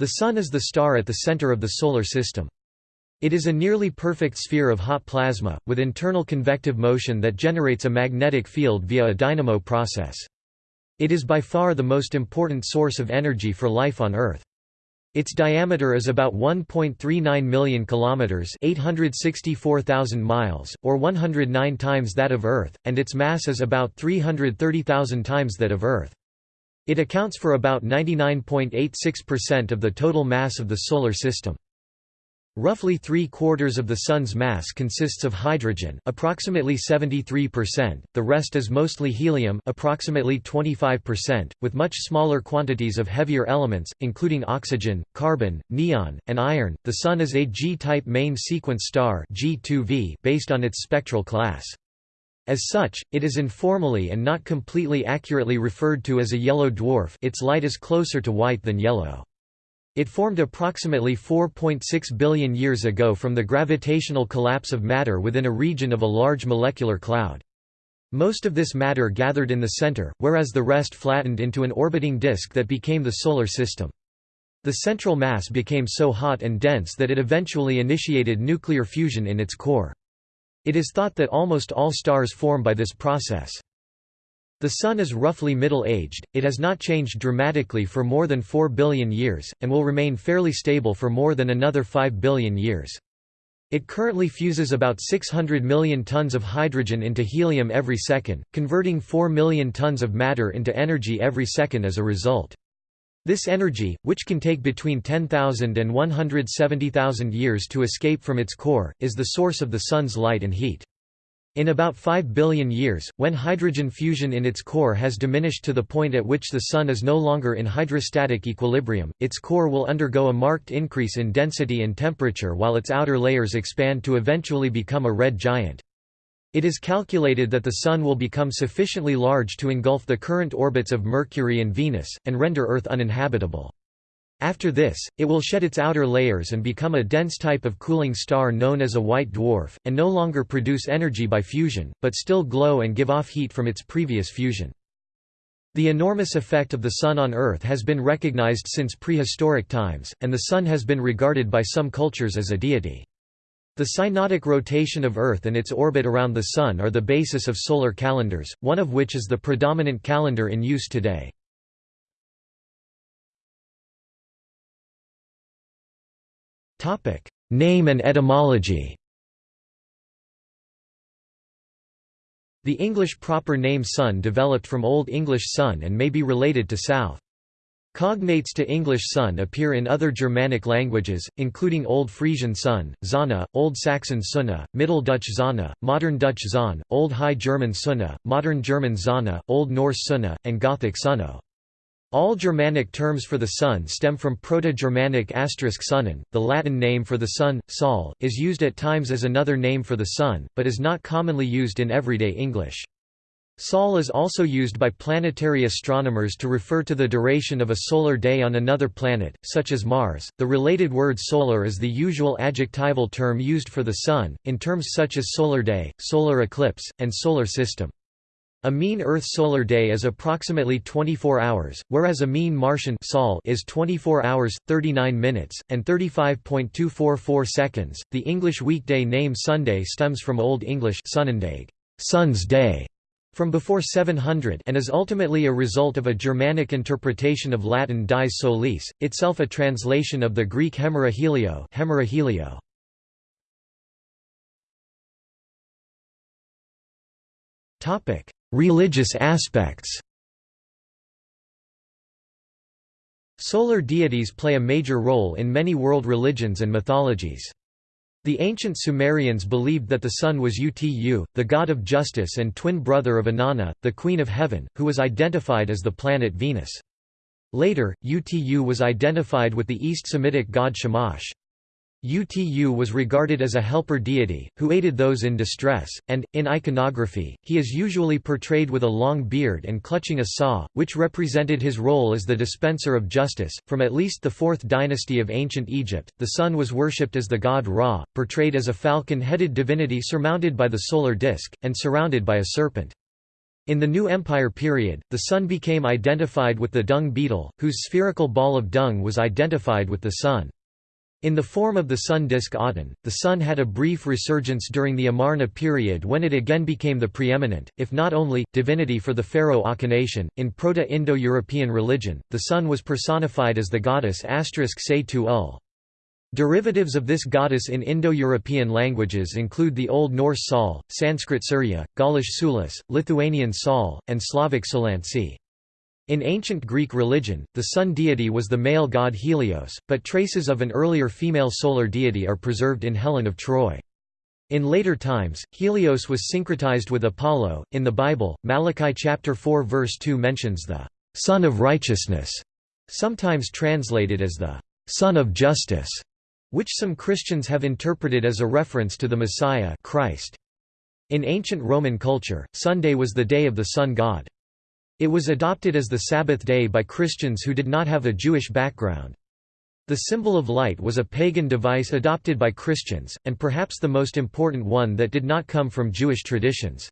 The Sun is the star at the center of the Solar System. It is a nearly perfect sphere of hot plasma, with internal convective motion that generates a magnetic field via a dynamo process. It is by far the most important source of energy for life on Earth. Its diameter is about 1.39 million kilometers, 864,000 miles, or 109 times that of Earth, and its mass is about 330,000 times that of Earth. It accounts for about 99.86% of the total mass of the solar system. Roughly three-quarters of the Sun's mass consists of hydrogen approximately 73%, the rest is mostly helium approximately 25%, with much smaller quantities of heavier elements, including oxygen, carbon, neon, and iron. The Sun is a G-type main sequence star G2V based on its spectral class. As such, it is informally and not completely accurately referred to as a yellow dwarf its light is closer to white than yellow. It formed approximately 4.6 billion years ago from the gravitational collapse of matter within a region of a large molecular cloud. Most of this matter gathered in the center, whereas the rest flattened into an orbiting disk that became the Solar System. The central mass became so hot and dense that it eventually initiated nuclear fusion in its core. It is thought that almost all stars form by this process. The Sun is roughly middle-aged, it has not changed dramatically for more than 4 billion years, and will remain fairly stable for more than another 5 billion years. It currently fuses about 600 million tons of hydrogen into helium every second, converting 4 million tons of matter into energy every second as a result. This energy, which can take between 10,000 and 170,000 years to escape from its core, is the source of the Sun's light and heat. In about 5 billion years, when hydrogen fusion in its core has diminished to the point at which the Sun is no longer in hydrostatic equilibrium, its core will undergo a marked increase in density and temperature while its outer layers expand to eventually become a red giant. It is calculated that the Sun will become sufficiently large to engulf the current orbits of Mercury and Venus, and render Earth uninhabitable. After this, it will shed its outer layers and become a dense type of cooling star known as a white dwarf, and no longer produce energy by fusion, but still glow and give off heat from its previous fusion. The enormous effect of the Sun on Earth has been recognized since prehistoric times, and the Sun has been regarded by some cultures as a deity. The synodic rotation of Earth and its orbit around the Sun are the basis of solar calendars, one of which is the predominant calendar in use today. Name and etymology. The English proper name Sun developed from Old English sun and may be related to south. Cognates to English sun appear in other Germanic languages, including Old Frisian sun, Zana, Old Saxon Sunna, Middle Dutch Zana, Modern Dutch Zahn, Old High German Sunna, Modern German Zana, Old Norse Sunna, and Gothic Sunno. All Germanic terms for the sun stem from Proto-Germanic asterisk sunnen. The Latin name for the sun, sol, is used at times as another name for the sun, but is not commonly used in everyday English. Sol is also used by planetary astronomers to refer to the duration of a solar day on another planet, such as Mars. The related word solar is the usual adjectival term used for the sun, in terms such as solar day, solar eclipse, and solar system. A mean Earth solar day is approximately 24 hours, whereas a mean Martian sol is 24 hours, 39 minutes, and 35.244 seconds. The English weekday name Sunday stems from Old English Sunendag, sun's day, from before 700 and is ultimately a result of a Germanic interpretation of Latin dies solis, itself a translation of the Greek hemera helio, hemera helio. Topic: Religious aspects Solar deities play a major role in many world religions and mythologies. The ancient Sumerians believed that the sun was Utu, the god of justice and twin brother of Inanna, the queen of heaven, who was identified as the planet Venus. Later, Utu was identified with the East Semitic god Shamash. Utu was regarded as a helper deity, who aided those in distress, and, in iconography, he is usually portrayed with a long beard and clutching a saw, which represented his role as the dispenser of justice. From at least the 4th dynasty of ancient Egypt, the sun was worshipped as the god Ra, portrayed as a falcon headed divinity surmounted by the solar disk, and surrounded by a serpent. In the New Empire period, the Sun became identified with the dung beetle, whose spherical ball of dung was identified with the Sun. In the form of the sun disk Aten, the Sun had a brief resurgence during the Amarna period when it again became the preeminent, if not only, divinity for the pharaoh Akhenaten. In Proto-Indo-European religion, the Sun was personified as the goddess Se ul. Derivatives of this goddess in Indo-European languages include the Old Norse Sol, Sanskrit Surya, Gaulish Sulis, Lithuanian Sol, and Slavic Solansi. In ancient Greek religion, the sun deity was the male god Helios, but traces of an earlier female solar deity are preserved in Helen of Troy. In later times, Helios was syncretized with Apollo. In the Bible, Malachi chapter 4 verse 2 mentions the Sun of Righteousness, sometimes translated as the Sun of Justice, which some Christians have interpreted as a reference to the Messiah Christ. In ancient Roman culture, Sunday was the day of the sun god. It was adopted as the Sabbath day by Christians who did not have a Jewish background. The symbol of light was a pagan device adopted by Christians, and perhaps the most important one that did not come from Jewish traditions.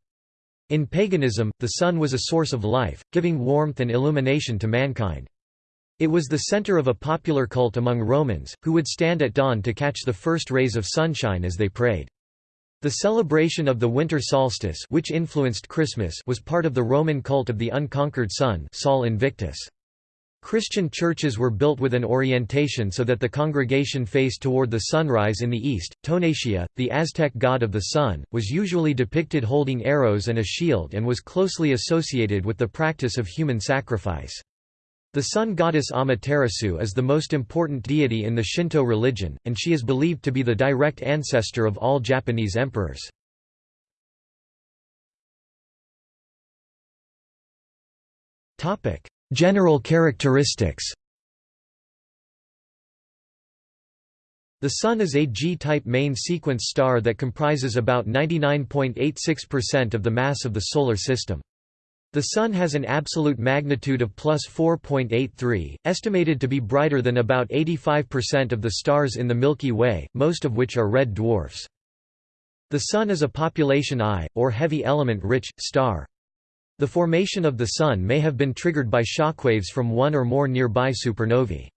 In paganism, the sun was a source of life, giving warmth and illumination to mankind. It was the center of a popular cult among Romans, who would stand at dawn to catch the first rays of sunshine as they prayed. The celebration of the winter solstice which influenced Christmas was part of the Roman cult of the unconquered sun Sol Invictus. Christian churches were built with an orientation so that the congregation faced toward the sunrise in the east. Tonatiuh, the Aztec god of the sun, was usually depicted holding arrows and a shield and was closely associated with the practice of human sacrifice. The sun goddess Amaterasu is the most important deity in the Shinto religion, and she is believed to be the direct ancestor of all Japanese emperors. General characteristics The Sun is a G-type main sequence star that comprises about 99.86% of the mass of the Solar System. The Sun has an absolute magnitude of plus 4.83, estimated to be brighter than about 85% of the stars in the Milky Way, most of which are red dwarfs. The Sun is a population I, or heavy element-rich, star. The formation of the Sun may have been triggered by shockwaves from one or more nearby supernovae.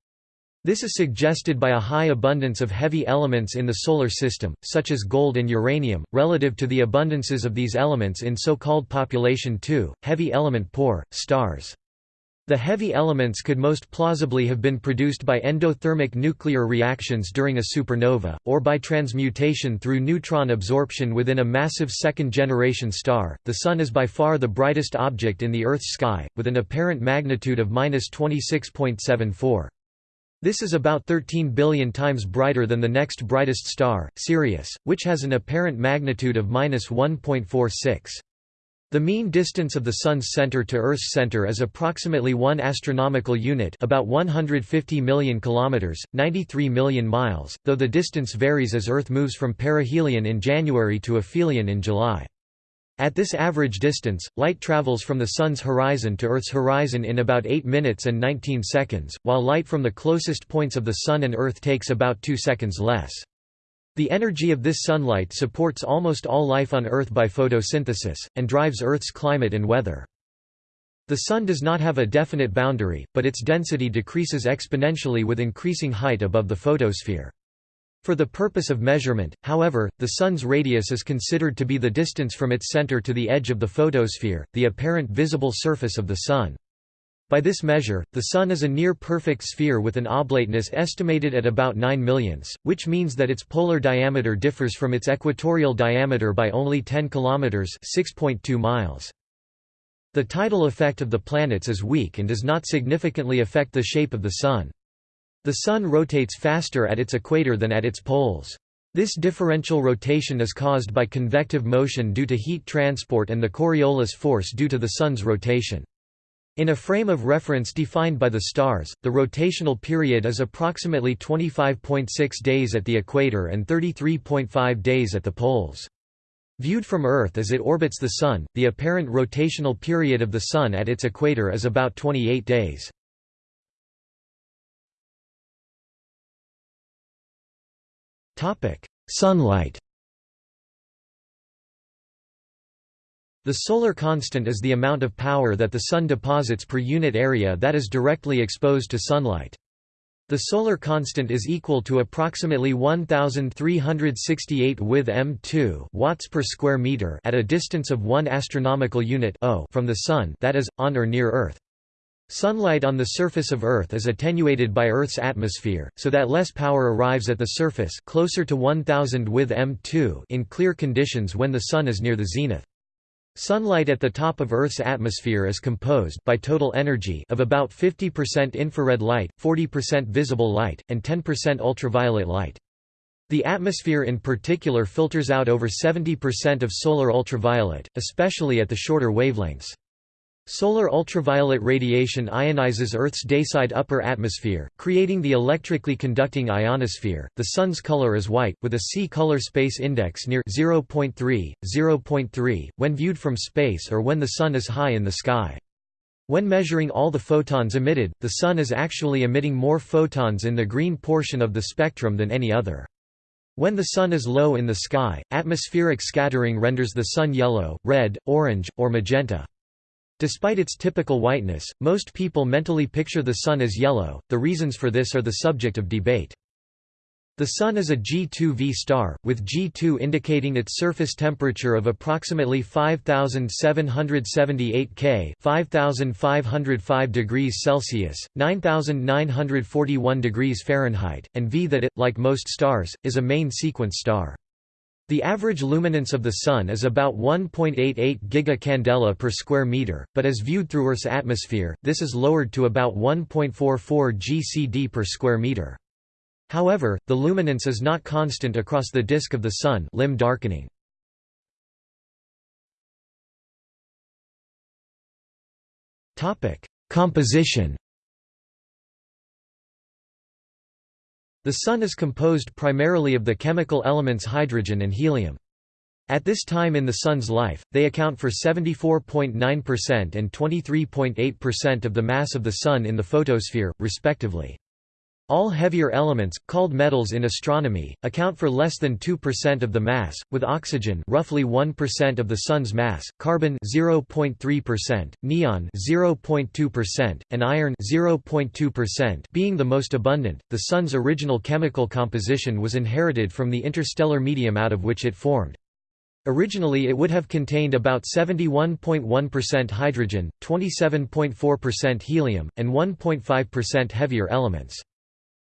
This is suggested by a high abundance of heavy elements in the Solar System, such as gold and uranium, relative to the abundances of these elements in so-called population II, heavy element poor, stars. The heavy elements could most plausibly have been produced by endothermic nuclear reactions during a supernova, or by transmutation through neutron absorption within a massive second-generation star. The Sun is by far the brightest object in the Earth's sky, with an apparent magnitude of 26.74. This is about 13 billion times brighter than the next brightest star, Sirius, which has an apparent magnitude of 1.46. The mean distance of the Sun's center to Earth's center is approximately 1 astronomical unit about 150 million kilometers, 93 million miles, though the distance varies as Earth moves from perihelion in January to aphelion in July. At this average distance, light travels from the Sun's horizon to Earth's horizon in about 8 minutes and 19 seconds, while light from the closest points of the Sun and Earth takes about 2 seconds less. The energy of this sunlight supports almost all life on Earth by photosynthesis, and drives Earth's climate and weather. The Sun does not have a definite boundary, but its density decreases exponentially with increasing height above the photosphere. For the purpose of measurement, however, the Sun's radius is considered to be the distance from its center to the edge of the photosphere, the apparent visible surface of the Sun. By this measure, the Sun is a near-perfect sphere with an oblateness estimated at about 9 millionths, which means that its polar diameter differs from its equatorial diameter by only 10 kilometers (6.2 miles). The tidal effect of the planets is weak and does not significantly affect the shape of the Sun. The Sun rotates faster at its equator than at its poles. This differential rotation is caused by convective motion due to heat transport and the Coriolis force due to the Sun's rotation. In a frame of reference defined by the stars, the rotational period is approximately 25.6 days at the equator and 33.5 days at the poles. Viewed from Earth as it orbits the Sun, the apparent rotational period of the Sun at its equator is about 28 days. Sunlight The solar constant is the amount of power that the Sun deposits per unit area that is directly exposed to sunlight. The solar constant is equal to approximately 1368 with m2 watts per square meter at a distance of 1 astronomical unit from the sun that is on or near Earth. Sunlight on the surface of Earth is attenuated by Earth's atmosphere, so that less power arrives at the surface closer to 1000 with m2 in clear conditions when the sun is near the zenith. Sunlight at the top of Earth's atmosphere is composed by total energy of about 50% infrared light, 40% visible light, and 10% ultraviolet light. The atmosphere in particular filters out over 70% of solar ultraviolet, especially at the shorter wavelengths. Solar ultraviolet radiation ionizes Earth's dayside upper atmosphere, creating the electrically conducting ionosphere. The Sun's color is white, with a C color space index near 0.3, 0.3, when viewed from space or when the Sun is high in the sky. When measuring all the photons emitted, the Sun is actually emitting more photons in the green portion of the spectrum than any other. When the Sun is low in the sky, atmospheric scattering renders the Sun yellow, red, orange, or magenta. Despite its typical whiteness, most people mentally picture the Sun as yellow, the reasons for this are the subject of debate. The Sun is a G2V star, with G2 indicating its surface temperature of approximately 5778 K 5505 degrees Celsius, 9941 degrees Fahrenheit, and V that it, like most stars, is a main sequence star. The average luminance of the Sun is about 1.88 gigacandela per square meter, but as viewed through Earth's atmosphere, this is lowered to about 1.44 GCD per square meter. However, the luminance is not constant across the disk of the Sun limb darkening. Composition The Sun is composed primarily of the chemical elements hydrogen and helium. At this time in the Sun's life, they account for 74.9% and 23.8% of the mass of the Sun in the photosphere, respectively. All heavier elements, called metals in astronomy, account for less than 2% of the mass, with oxygen roughly 1% of the Sun's mass, carbon 0.3%, neon 0.2%, and iron 0.2% being the most abundant. The Sun's original chemical composition was inherited from the interstellar medium out of which it formed. Originally it would have contained about 71.1% hydrogen, 27.4% helium, and 1.5% heavier elements.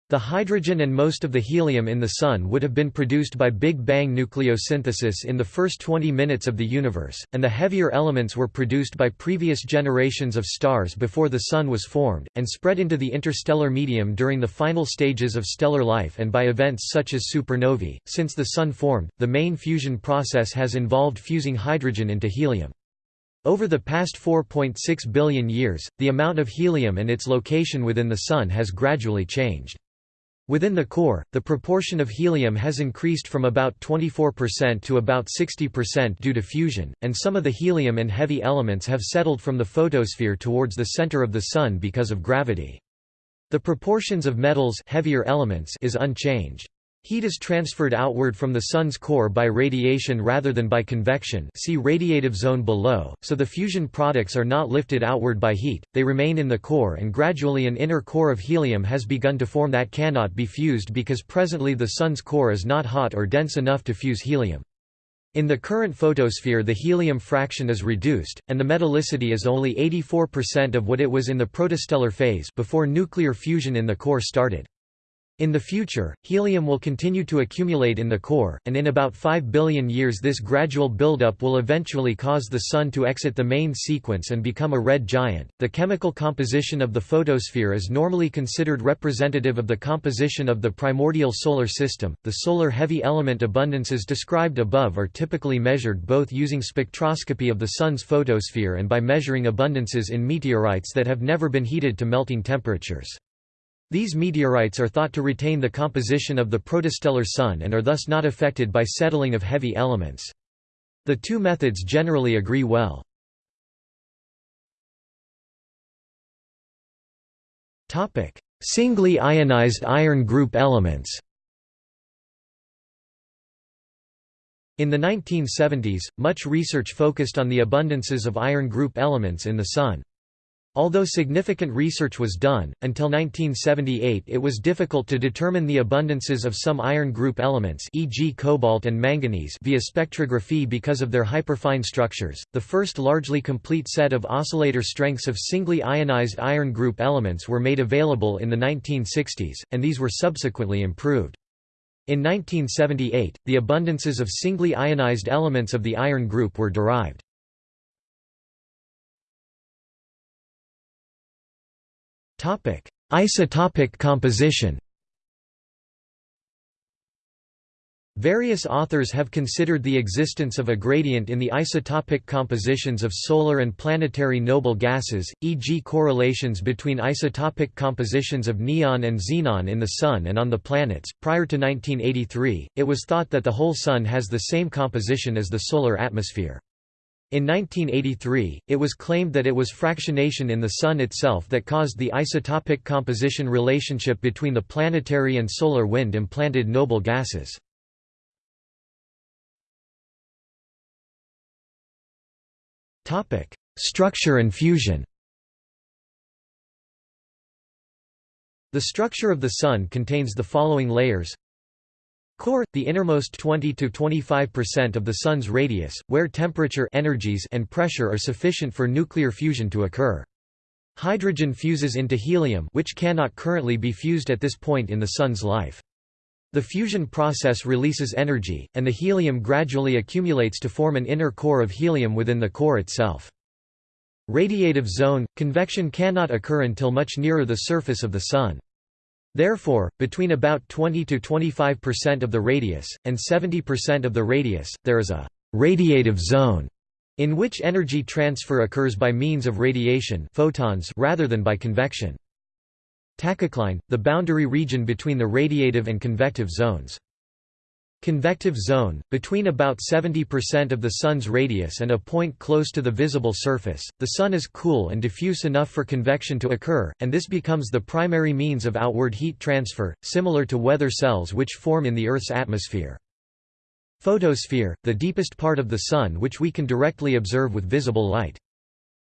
The hydrogen and most of the helium in the Sun would have been produced by Big Bang nucleosynthesis in the first 20 minutes of the universe, and the heavier elements were produced by previous generations of stars before the Sun was formed, and spread into the interstellar medium during the final stages of stellar life and by events such as supernovae. Since the Sun formed, the main fusion process has involved fusing hydrogen into helium. Over the past 4.6 billion years, the amount of helium and its location within the Sun has gradually changed. Within the core, the proportion of helium has increased from about 24% to about 60% due to fusion, and some of the helium and heavy elements have settled from the photosphere towards the center of the Sun because of gravity. The proportions of metals heavier elements is unchanged. Heat is transferred outward from the Sun's core by radiation rather than by convection see radiative zone below, so the fusion products are not lifted outward by heat, they remain in the core and gradually an inner core of helium has begun to form that cannot be fused because presently the Sun's core is not hot or dense enough to fuse helium. In the current photosphere the helium fraction is reduced, and the metallicity is only 84% of what it was in the protostellar phase before nuclear fusion in the core started. In the future, helium will continue to accumulate in the core, and in about 5 billion years this gradual buildup will eventually cause the Sun to exit the main sequence and become a red giant. The chemical composition of the photosphere is normally considered representative of the composition of the primordial solar system. The solar heavy element abundances described above are typically measured both using spectroscopy of the Sun's photosphere and by measuring abundances in meteorites that have never been heated to melting temperatures. These meteorites are thought to retain the composition of the protostellar Sun and are thus not affected by settling of heavy elements. The two methods generally agree well. Singly ionized iron group elements In the 1970s, much research focused on the abundances of iron group elements in the Sun. Although significant research was done, until 1978 it was difficult to determine the abundances of some iron group elements e.g. cobalt and manganese via spectrography because of their hyperfine structures. The first largely complete set of oscillator strengths of singly ionized iron group elements were made available in the 1960s, and these were subsequently improved. In 1978, the abundances of singly ionized elements of the iron group were derived. Isotopic composition. Various authors have considered the existence of a gradient in the isotopic compositions of solar and planetary noble gases, e.g. correlations between isotopic compositions of neon and xenon in the Sun and on the planets. Prior to 1983, it was thought that the whole Sun has the same composition as the solar atmosphere. In 1983, it was claimed that it was fractionation in the Sun itself that caused the isotopic composition relationship between the planetary and solar wind-implanted noble gases. Structure and fusion The structure of the Sun contains the following layers Core, the innermost 20–25% of the Sun's radius, where temperature energies and pressure are sufficient for nuclear fusion to occur. Hydrogen fuses into helium which cannot currently be fused at this point in the Sun's life. The fusion process releases energy, and the helium gradually accumulates to form an inner core of helium within the core itself. Radiative zone – Convection cannot occur until much nearer the surface of the Sun. Therefore, between about 20–25% of the radius, and 70% of the radius, there is a «radiative zone» in which energy transfer occurs by means of radiation photons rather than by convection. Tachocline, the boundary region between the radiative and convective zones. Convective zone, between about 70% of the Sun's radius and a point close to the visible surface, the Sun is cool and diffuse enough for convection to occur, and this becomes the primary means of outward heat transfer, similar to weather cells which form in the Earth's atmosphere. Photosphere, the deepest part of the Sun which we can directly observe with visible light.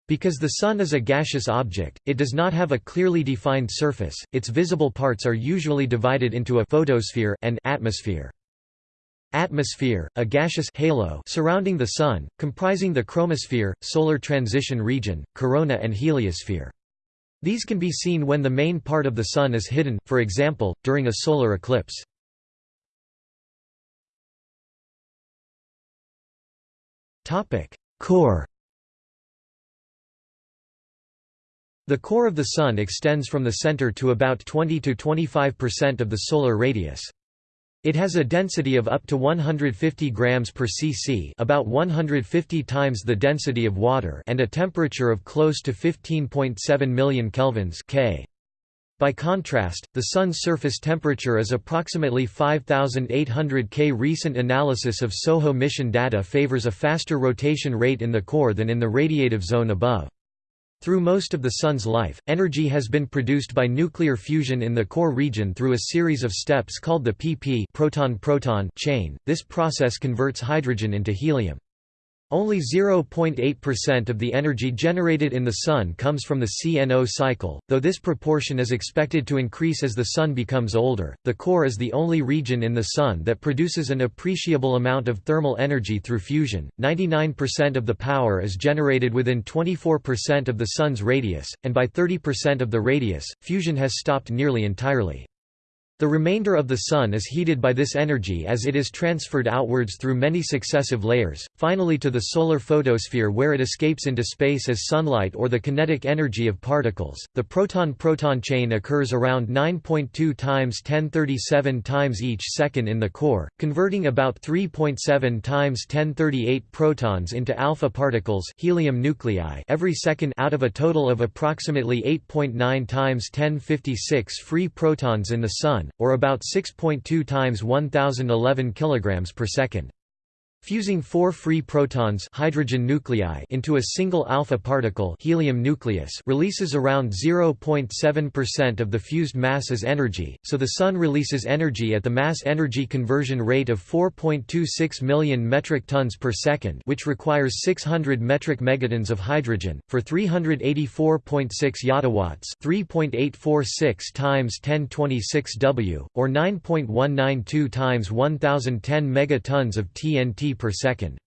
Because the Sun is a gaseous object, it does not have a clearly defined surface, its visible parts are usually divided into a photosphere and atmosphere. Atmosphere, a gaseous halo surrounding the Sun, comprising the chromosphere, solar transition region, corona and heliosphere. These can be seen when the main part of the Sun is hidden, for example, during a solar eclipse. Core The core of the Sun extends from the center to about 20–25% of the solar radius. It has a density of up to 150 grams per cc, about 150 times the density of water, and a temperature of close to 15.7 million kelvins K. By contrast, the Sun's surface temperature is approximately 5800 K. Recent analysis of SOHO mission data favors a faster rotation rate in the core than in the radiative zone above. Through most of the Sun's life, energy has been produced by nuclear fusion in the core region through a series of steps called the pp proton-proton chain. This process converts hydrogen into helium. Only 0.8% of the energy generated in the Sun comes from the CNO cycle, though this proportion is expected to increase as the Sun becomes older. The core is the only region in the Sun that produces an appreciable amount of thermal energy through fusion. 99% of the power is generated within 24% of the Sun's radius, and by 30% of the radius, fusion has stopped nearly entirely. The remainder of the Sun is heated by this energy as it is transferred outwards through many successive layers, finally to the solar photosphere where it escapes into space as sunlight or the kinetic energy of particles. The proton-proton chain occurs around 9.2 times 1037 times each second in the core, converting about 3.7 times 1038 protons into alpha particles, helium nuclei, every second out of a total of approximately 8.9 times 1056 free protons in the Sun or about 6.2 times 1011 kg per second. Fusing four free protons hydrogen nuclei into a single alpha particle helium nucleus releases around 0.7% of the fused mass as energy, so the Sun releases energy at the mass-energy conversion rate of 4.26 million metric tons per second which requires 600 metric megatons of hydrogen, for 384.6 yottawatts 3.846 times 1026 W, or 9.192 times 1010 megatons of TNT per second.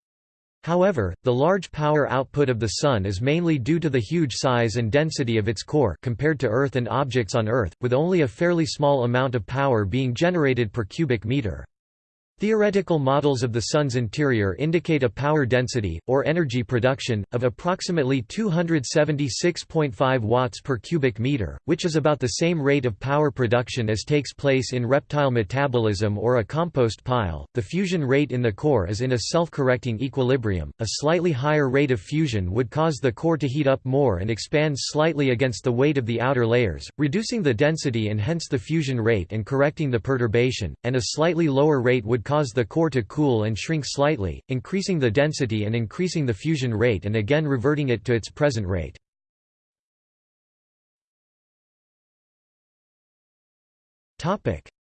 However, the large power output of the Sun is mainly due to the huge size and density of its core compared to Earth and objects on Earth, with only a fairly small amount of power being generated per cubic meter. Theoretical models of the Sun's interior indicate a power density, or energy production, of approximately 276.5 watts per cubic meter, which is about the same rate of power production as takes place in reptile metabolism or a compost pile. The fusion rate in the core is in a self-correcting equilibrium. A slightly higher rate of fusion would cause the core to heat up more and expand slightly against the weight of the outer layers, reducing the density and hence the fusion rate and correcting the perturbation, and a slightly lower rate would cause the core to cool and shrink slightly, increasing the density and increasing the fusion rate and again reverting it to its present rate.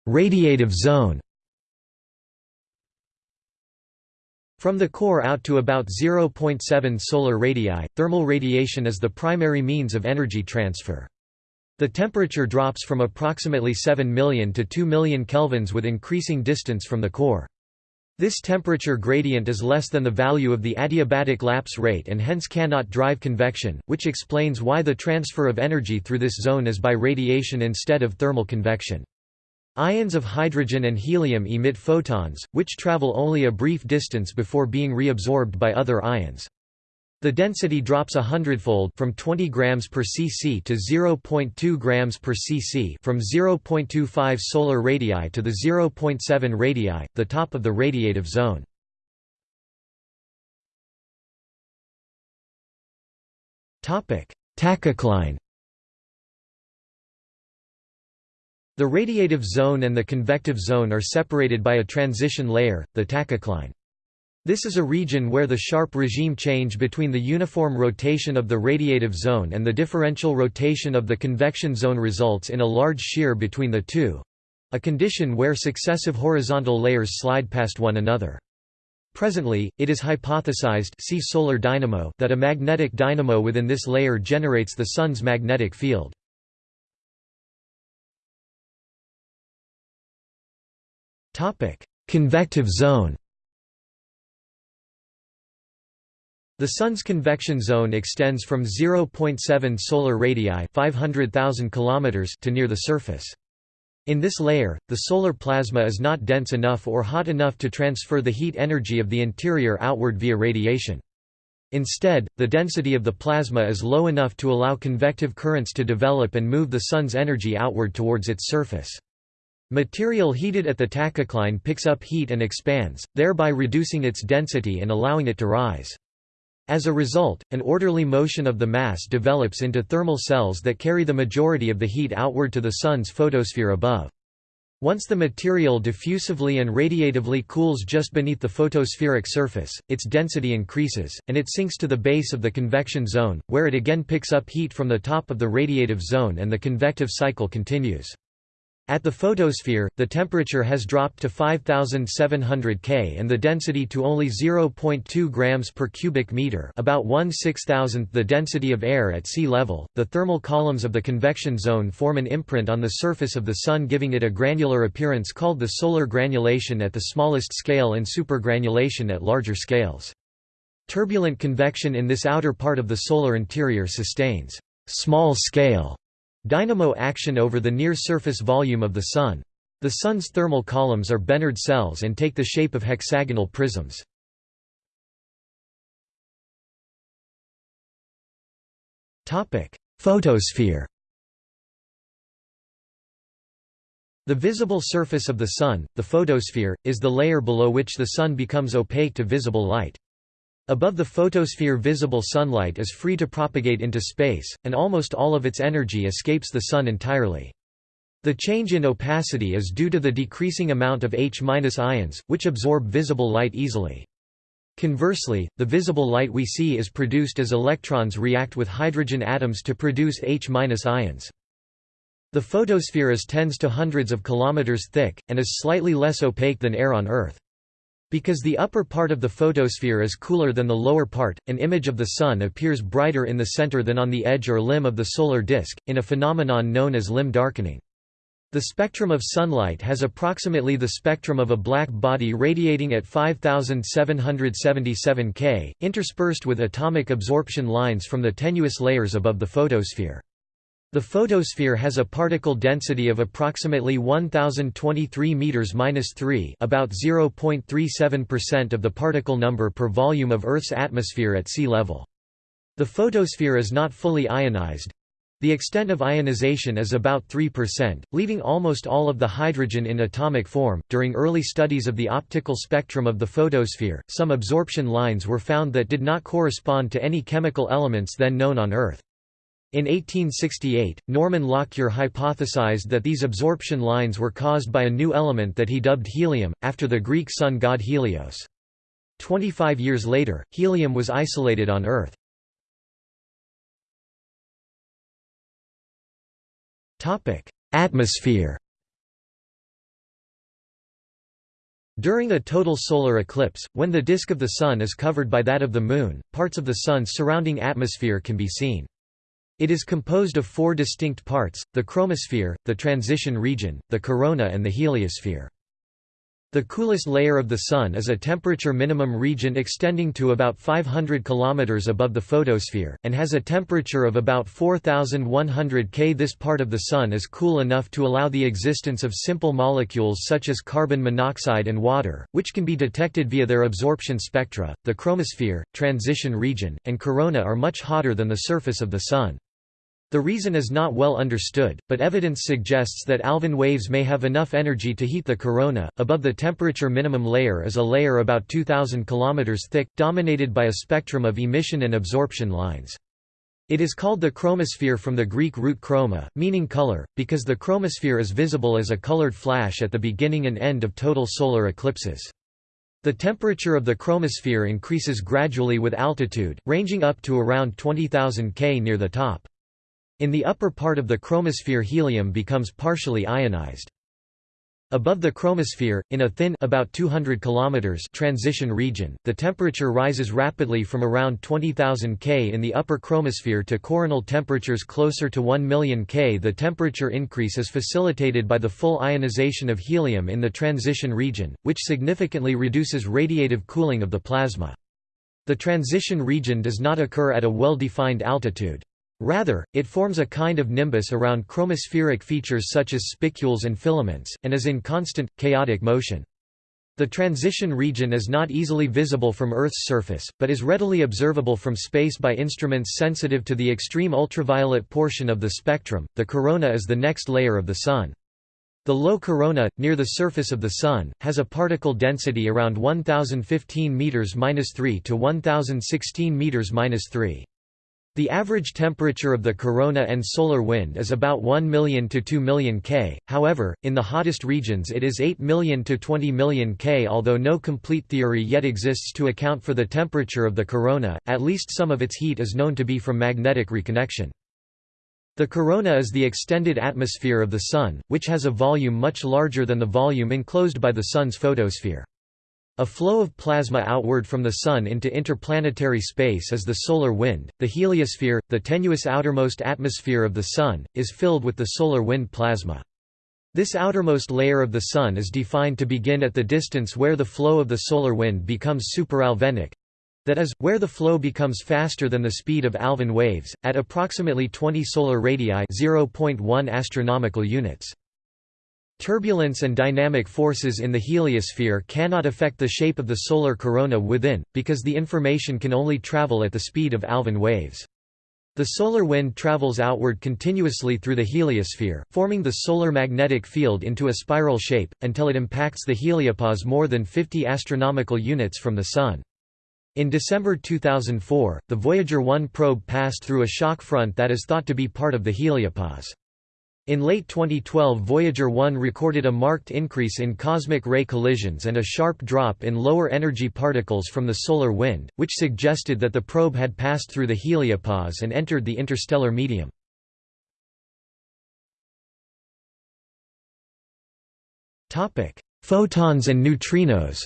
Radiative zone From the core out to about 0.7 solar radii, thermal radiation is the primary means of energy transfer. The temperature drops from approximately 7 million to 2 million kelvins with increasing distance from the core. This temperature gradient is less than the value of the adiabatic lapse rate and hence cannot drive convection, which explains why the transfer of energy through this zone is by radiation instead of thermal convection. Ions of hydrogen and helium emit photons, which travel only a brief distance before being reabsorbed by other ions. The density drops a hundredfold from 20 grams per cc to 0.2 grams per cc from 0.25 solar radii to the 0.7 radii, the top of the radiative zone. Topic: Tachocline The radiative zone and the convective zone are separated by a transition layer, the tachocline. This is a region where the sharp regime change between the uniform rotation of the radiative zone and the differential rotation of the convection zone results in a large shear between the two—a condition where successive horizontal layers slide past one another. Presently, it is hypothesized see solar dynamo that a magnetic dynamo within this layer generates the Sun's magnetic field. Convective zone The Sun's convection zone extends from 0.7 solar radii 500,000 km to near the surface. In this layer, the solar plasma is not dense enough or hot enough to transfer the heat energy of the interior outward via radiation. Instead, the density of the plasma is low enough to allow convective currents to develop and move the Sun's energy outward towards its surface. Material heated at the tachocline picks up heat and expands, thereby reducing its density and allowing it to rise. As a result, an orderly motion of the mass develops into thermal cells that carry the majority of the heat outward to the Sun's photosphere above. Once the material diffusively and radiatively cools just beneath the photospheric surface, its density increases, and it sinks to the base of the convection zone, where it again picks up heat from the top of the radiative zone and the convective cycle continues. At the photosphere, the temperature has dropped to 5700 K and the density to only 0.2 grams per cubic meter, about 1 6000th the density of air at sea level. The thermal columns of the convection zone form an imprint on the surface of the sun giving it a granular appearance called the solar granulation at the smallest scale and supergranulation at larger scales. Turbulent convection in this outer part of the solar interior sustains small scale Dynamo action over the near-surface volume of the Sun. The Sun's thermal columns are Bénard cells and take the shape of hexagonal prisms. Photosphere The visible surface of the Sun, the photosphere, is the layer below which the Sun becomes opaque to visible light. Above the photosphere visible sunlight is free to propagate into space, and almost all of its energy escapes the Sun entirely. The change in opacity is due to the decreasing amount of H- ions, which absorb visible light easily. Conversely, the visible light we see is produced as electrons react with hydrogen atoms to produce H- ions. The photosphere is tens to hundreds of kilometers thick, and is slightly less opaque than air on Earth. Because the upper part of the photosphere is cooler than the lower part, an image of the Sun appears brighter in the center than on the edge or limb of the solar disk, in a phenomenon known as limb darkening. The spectrum of sunlight has approximately the spectrum of a black body radiating at 5777 K, interspersed with atomic absorption lines from the tenuous layers above the photosphere. The photosphere has a particle density of approximately 1023 m-3, about 0.37% of the particle number per volume of Earth's atmosphere at sea level. The photosphere is not fully ionized, the extent of ionization is about 3%, leaving almost all of the hydrogen in atomic form. During early studies of the optical spectrum of the photosphere, some absorption lines were found that did not correspond to any chemical elements then known on Earth. In 1868, Norman Lockyer hypothesized that these absorption lines were caused by a new element that he dubbed helium, after the Greek sun god Helios. Twenty-five years later, helium was isolated on Earth. Atmosphere During a total solar eclipse, when the disk of the Sun is covered by that of the Moon, parts of the Sun's surrounding atmosphere can be seen. It is composed of four distinct parts, the chromosphere, the transition region, the corona and the heliosphere. The coolest layer of the Sun is a temperature minimum region extending to about 500 km above the photosphere, and has a temperature of about 4100 K. This part of the Sun is cool enough to allow the existence of simple molecules such as carbon monoxide and water, which can be detected via their absorption spectra. The chromosphere, transition region, and corona are much hotter than the surface of the Sun. The reason is not well understood, but evidence suggests that Alfvén waves may have enough energy to heat the corona. Above the temperature minimum layer is a layer about 2000 km thick, dominated by a spectrum of emission and absorption lines. It is called the chromosphere from the Greek root chroma, meaning color, because the chromosphere is visible as a colored flash at the beginning and end of total solar eclipses. The temperature of the chromosphere increases gradually with altitude, ranging up to around 20,000 K near the top. In the upper part of the chromosphere helium becomes partially ionized. Above the chromosphere, in a thin about 200 km transition region, the temperature rises rapidly from around 20,000 K in the upper chromosphere to coronal temperatures closer to 1 million K. The temperature increase is facilitated by the full ionization of helium in the transition region, which significantly reduces radiative cooling of the plasma. The transition region does not occur at a well-defined altitude. Rather, it forms a kind of nimbus around chromospheric features such as spicules and filaments, and is in constant, chaotic motion. The transition region is not easily visible from Earth's surface, but is readily observable from space by instruments sensitive to the extreme ultraviolet portion of the spectrum. The corona is the next layer of the Sun. The low corona, near the surface of the Sun, has a particle density around 1015 m-3 to 1016 m-3. The average temperature of the corona and solar wind is about 1 million to 2 million K, however, in the hottest regions it is 8 million to 20 million K. Although no complete theory yet exists to account for the temperature of the corona, at least some of its heat is known to be from magnetic reconnection. The corona is the extended atmosphere of the Sun, which has a volume much larger than the volume enclosed by the Sun's photosphere. A flow of plasma outward from the Sun into interplanetary space is the solar wind. The heliosphere, the tenuous outermost atmosphere of the Sun, is filled with the solar wind plasma. This outermost layer of the Sun is defined to begin at the distance where the flow of the solar wind becomes superalfvénic that is, where the flow becomes faster than the speed of Alfvén waves, at approximately 20 solar radii 0.1 astronomical units. Turbulence and dynamic forces in the heliosphere cannot affect the shape of the solar corona within, because the information can only travel at the speed of Alfvén waves. The solar wind travels outward continuously through the heliosphere, forming the solar magnetic field into a spiral shape, until it impacts the heliopause more than 50 astronomical units from the Sun. In December 2004, the Voyager 1 probe passed through a shock front that is thought to be part of the heliopause. In late 2012 Voyager 1 recorded a marked increase in cosmic ray collisions and a sharp drop in lower energy particles from the solar wind, which suggested that the probe had passed through the heliopause and entered the interstellar medium. Photons and neutrinos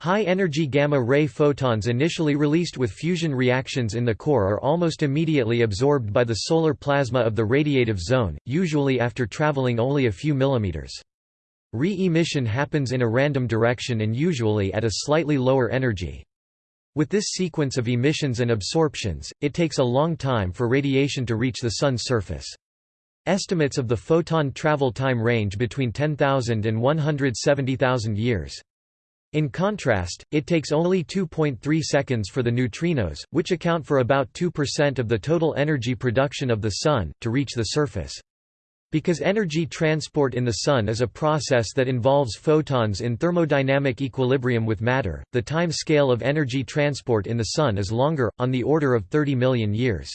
High-energy gamma-ray photons initially released with fusion reactions in the core are almost immediately absorbed by the solar plasma of the radiative zone, usually after traveling only a few millimeters. Re-emission happens in a random direction and usually at a slightly lower energy. With this sequence of emissions and absorptions, it takes a long time for radiation to reach the Sun's surface. Estimates of the photon travel time range between 10,000 and 170,000 years. In contrast, it takes only 2.3 seconds for the neutrinos, which account for about 2% of the total energy production of the Sun, to reach the surface. Because energy transport in the Sun is a process that involves photons in thermodynamic equilibrium with matter, the time scale of energy transport in the Sun is longer, on the order of 30 million years.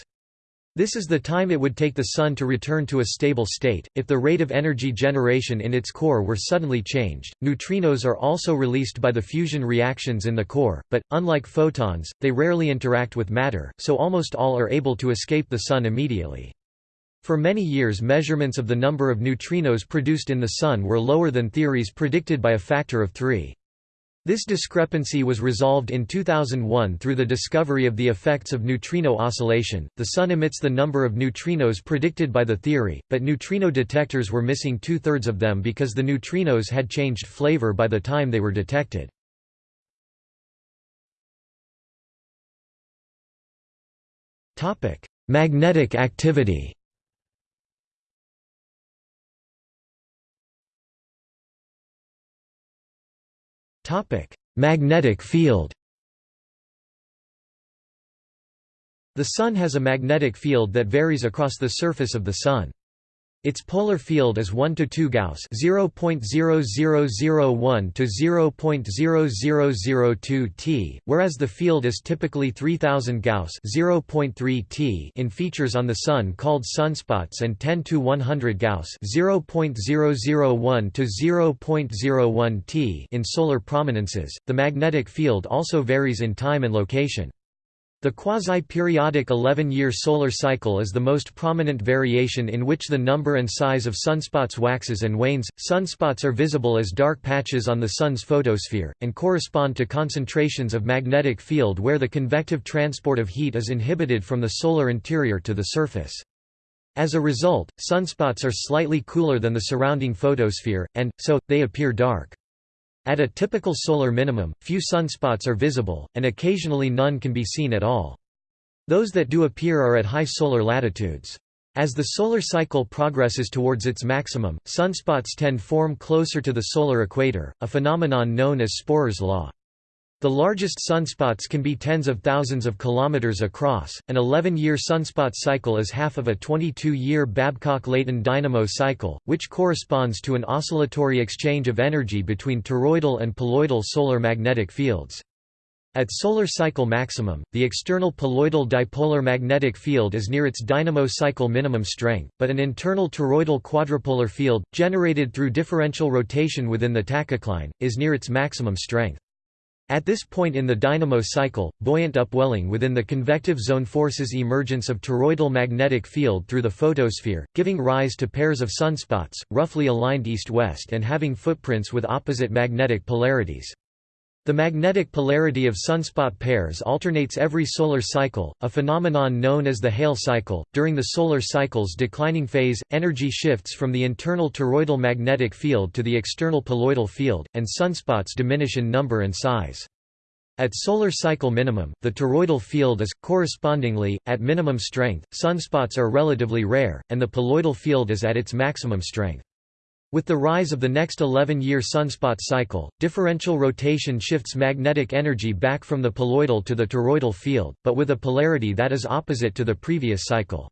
This is the time it would take the Sun to return to a stable state, if the rate of energy generation in its core were suddenly changed. Neutrinos are also released by the fusion reactions in the core, but, unlike photons, they rarely interact with matter, so almost all are able to escape the Sun immediately. For many years measurements of the number of neutrinos produced in the Sun were lower than theories predicted by a factor of three. This discrepancy was resolved in 2001 through the discovery of the effects of neutrino oscillation. The Sun emits the number of neutrinos predicted by the theory, but neutrino detectors were missing two thirds of them because the neutrinos had changed flavor by the time they were detected. Magnetic activity Topic: Magnetic field. The Sun has a magnetic field that varies across the surface of the Sun. Its polar field is 1 to 2 Gauss, 0.0001 to 0.0002 T, whereas the field is typically 3000 Gauss, 0.3 T in features on the sun called sunspots and 10 to 100 Gauss, 0.001 to 0.01 T in solar prominences. The magnetic field also varies in time and location. The quasi-periodic 11-year solar cycle is the most prominent variation in which the number and size of sunspots waxes and wanes. Sunspots are visible as dark patches on the Sun's photosphere, and correspond to concentrations of magnetic field where the convective transport of heat is inhibited from the solar interior to the surface. As a result, sunspots are slightly cooler than the surrounding photosphere, and, so, they appear dark. At a typical solar minimum, few sunspots are visible, and occasionally none can be seen at all. Those that do appear are at high solar latitudes. As the solar cycle progresses towards its maximum, sunspots tend form closer to the solar equator, a phenomenon known as Sporer's law. The largest sunspots can be tens of thousands of kilometers across. An 11-year sunspot cycle is half of a 22-year Babcock-Leighton dynamo cycle, which corresponds to an oscillatory exchange of energy between toroidal and poloidal solar magnetic fields. At solar cycle maximum, the external poloidal dipolar magnetic field is near its dynamo cycle minimum strength, but an internal toroidal quadrupolar field, generated through differential rotation within the tachocline, is near its maximum strength. At this point in the dynamo cycle, buoyant upwelling within the convective zone forces emergence of toroidal magnetic field through the photosphere, giving rise to pairs of sunspots, roughly aligned east-west and having footprints with opposite magnetic polarities. The magnetic polarity of sunspot pairs alternates every solar cycle, a phenomenon known as the Hale cycle. During the solar cycle's declining phase, energy shifts from the internal toroidal magnetic field to the external poloidal field, and sunspots diminish in number and size. At solar cycle minimum, the toroidal field is, correspondingly, at minimum strength, sunspots are relatively rare, and the poloidal field is at its maximum strength. With the rise of the next 11-year sunspot cycle, differential rotation shifts magnetic energy back from the poloidal to the toroidal field, but with a polarity that is opposite to the previous cycle.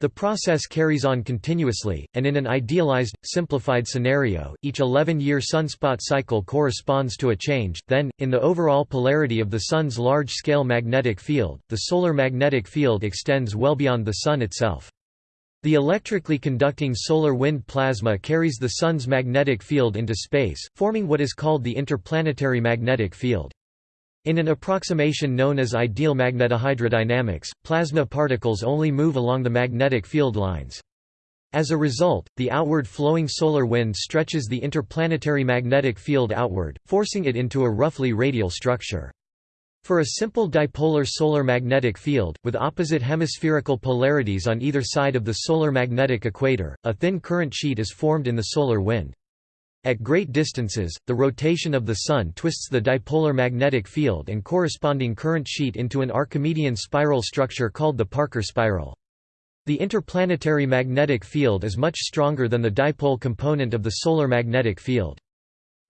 The process carries on continuously, and in an idealized, simplified scenario, each 11-year sunspot cycle corresponds to a change, then, in the overall polarity of the Sun's large-scale magnetic field, the solar magnetic field extends well beyond the Sun itself. The electrically conducting solar wind plasma carries the Sun's magnetic field into space, forming what is called the interplanetary magnetic field. In an approximation known as ideal magnetohydrodynamics, plasma particles only move along the magnetic field lines. As a result, the outward flowing solar wind stretches the interplanetary magnetic field outward, forcing it into a roughly radial structure. For a simple dipolar solar magnetic field, with opposite hemispherical polarities on either side of the solar magnetic equator, a thin current sheet is formed in the solar wind. At great distances, the rotation of the Sun twists the dipolar magnetic field and corresponding current sheet into an Archimedean spiral structure called the Parker spiral. The interplanetary magnetic field is much stronger than the dipole component of the solar magnetic field.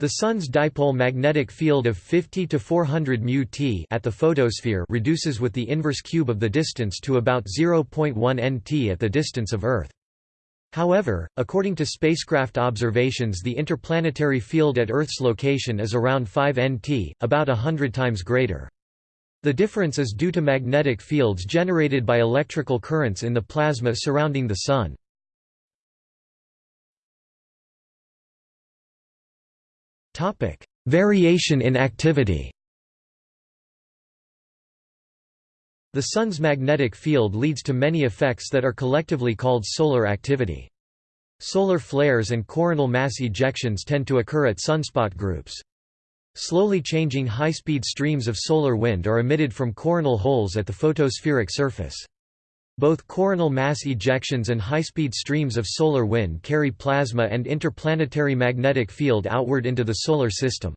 The Sun's dipole magnetic field of 50 to 400 μt at the photosphere reduces with the inverse cube of the distance to about 0.1 nt at the distance of Earth. However, according to spacecraft observations the interplanetary field at Earth's location is around 5 nt, about a hundred times greater. The difference is due to magnetic fields generated by electrical currents in the plasma surrounding the Sun. Variation in activity The Sun's magnetic field leads to many effects that are collectively called solar activity. Solar flares and coronal mass ejections tend to occur at sunspot groups. Slowly changing high-speed streams of solar wind are emitted from coronal holes at the photospheric surface. Both coronal mass ejections and high-speed streams of solar wind carry plasma and interplanetary magnetic field outward into the Solar System.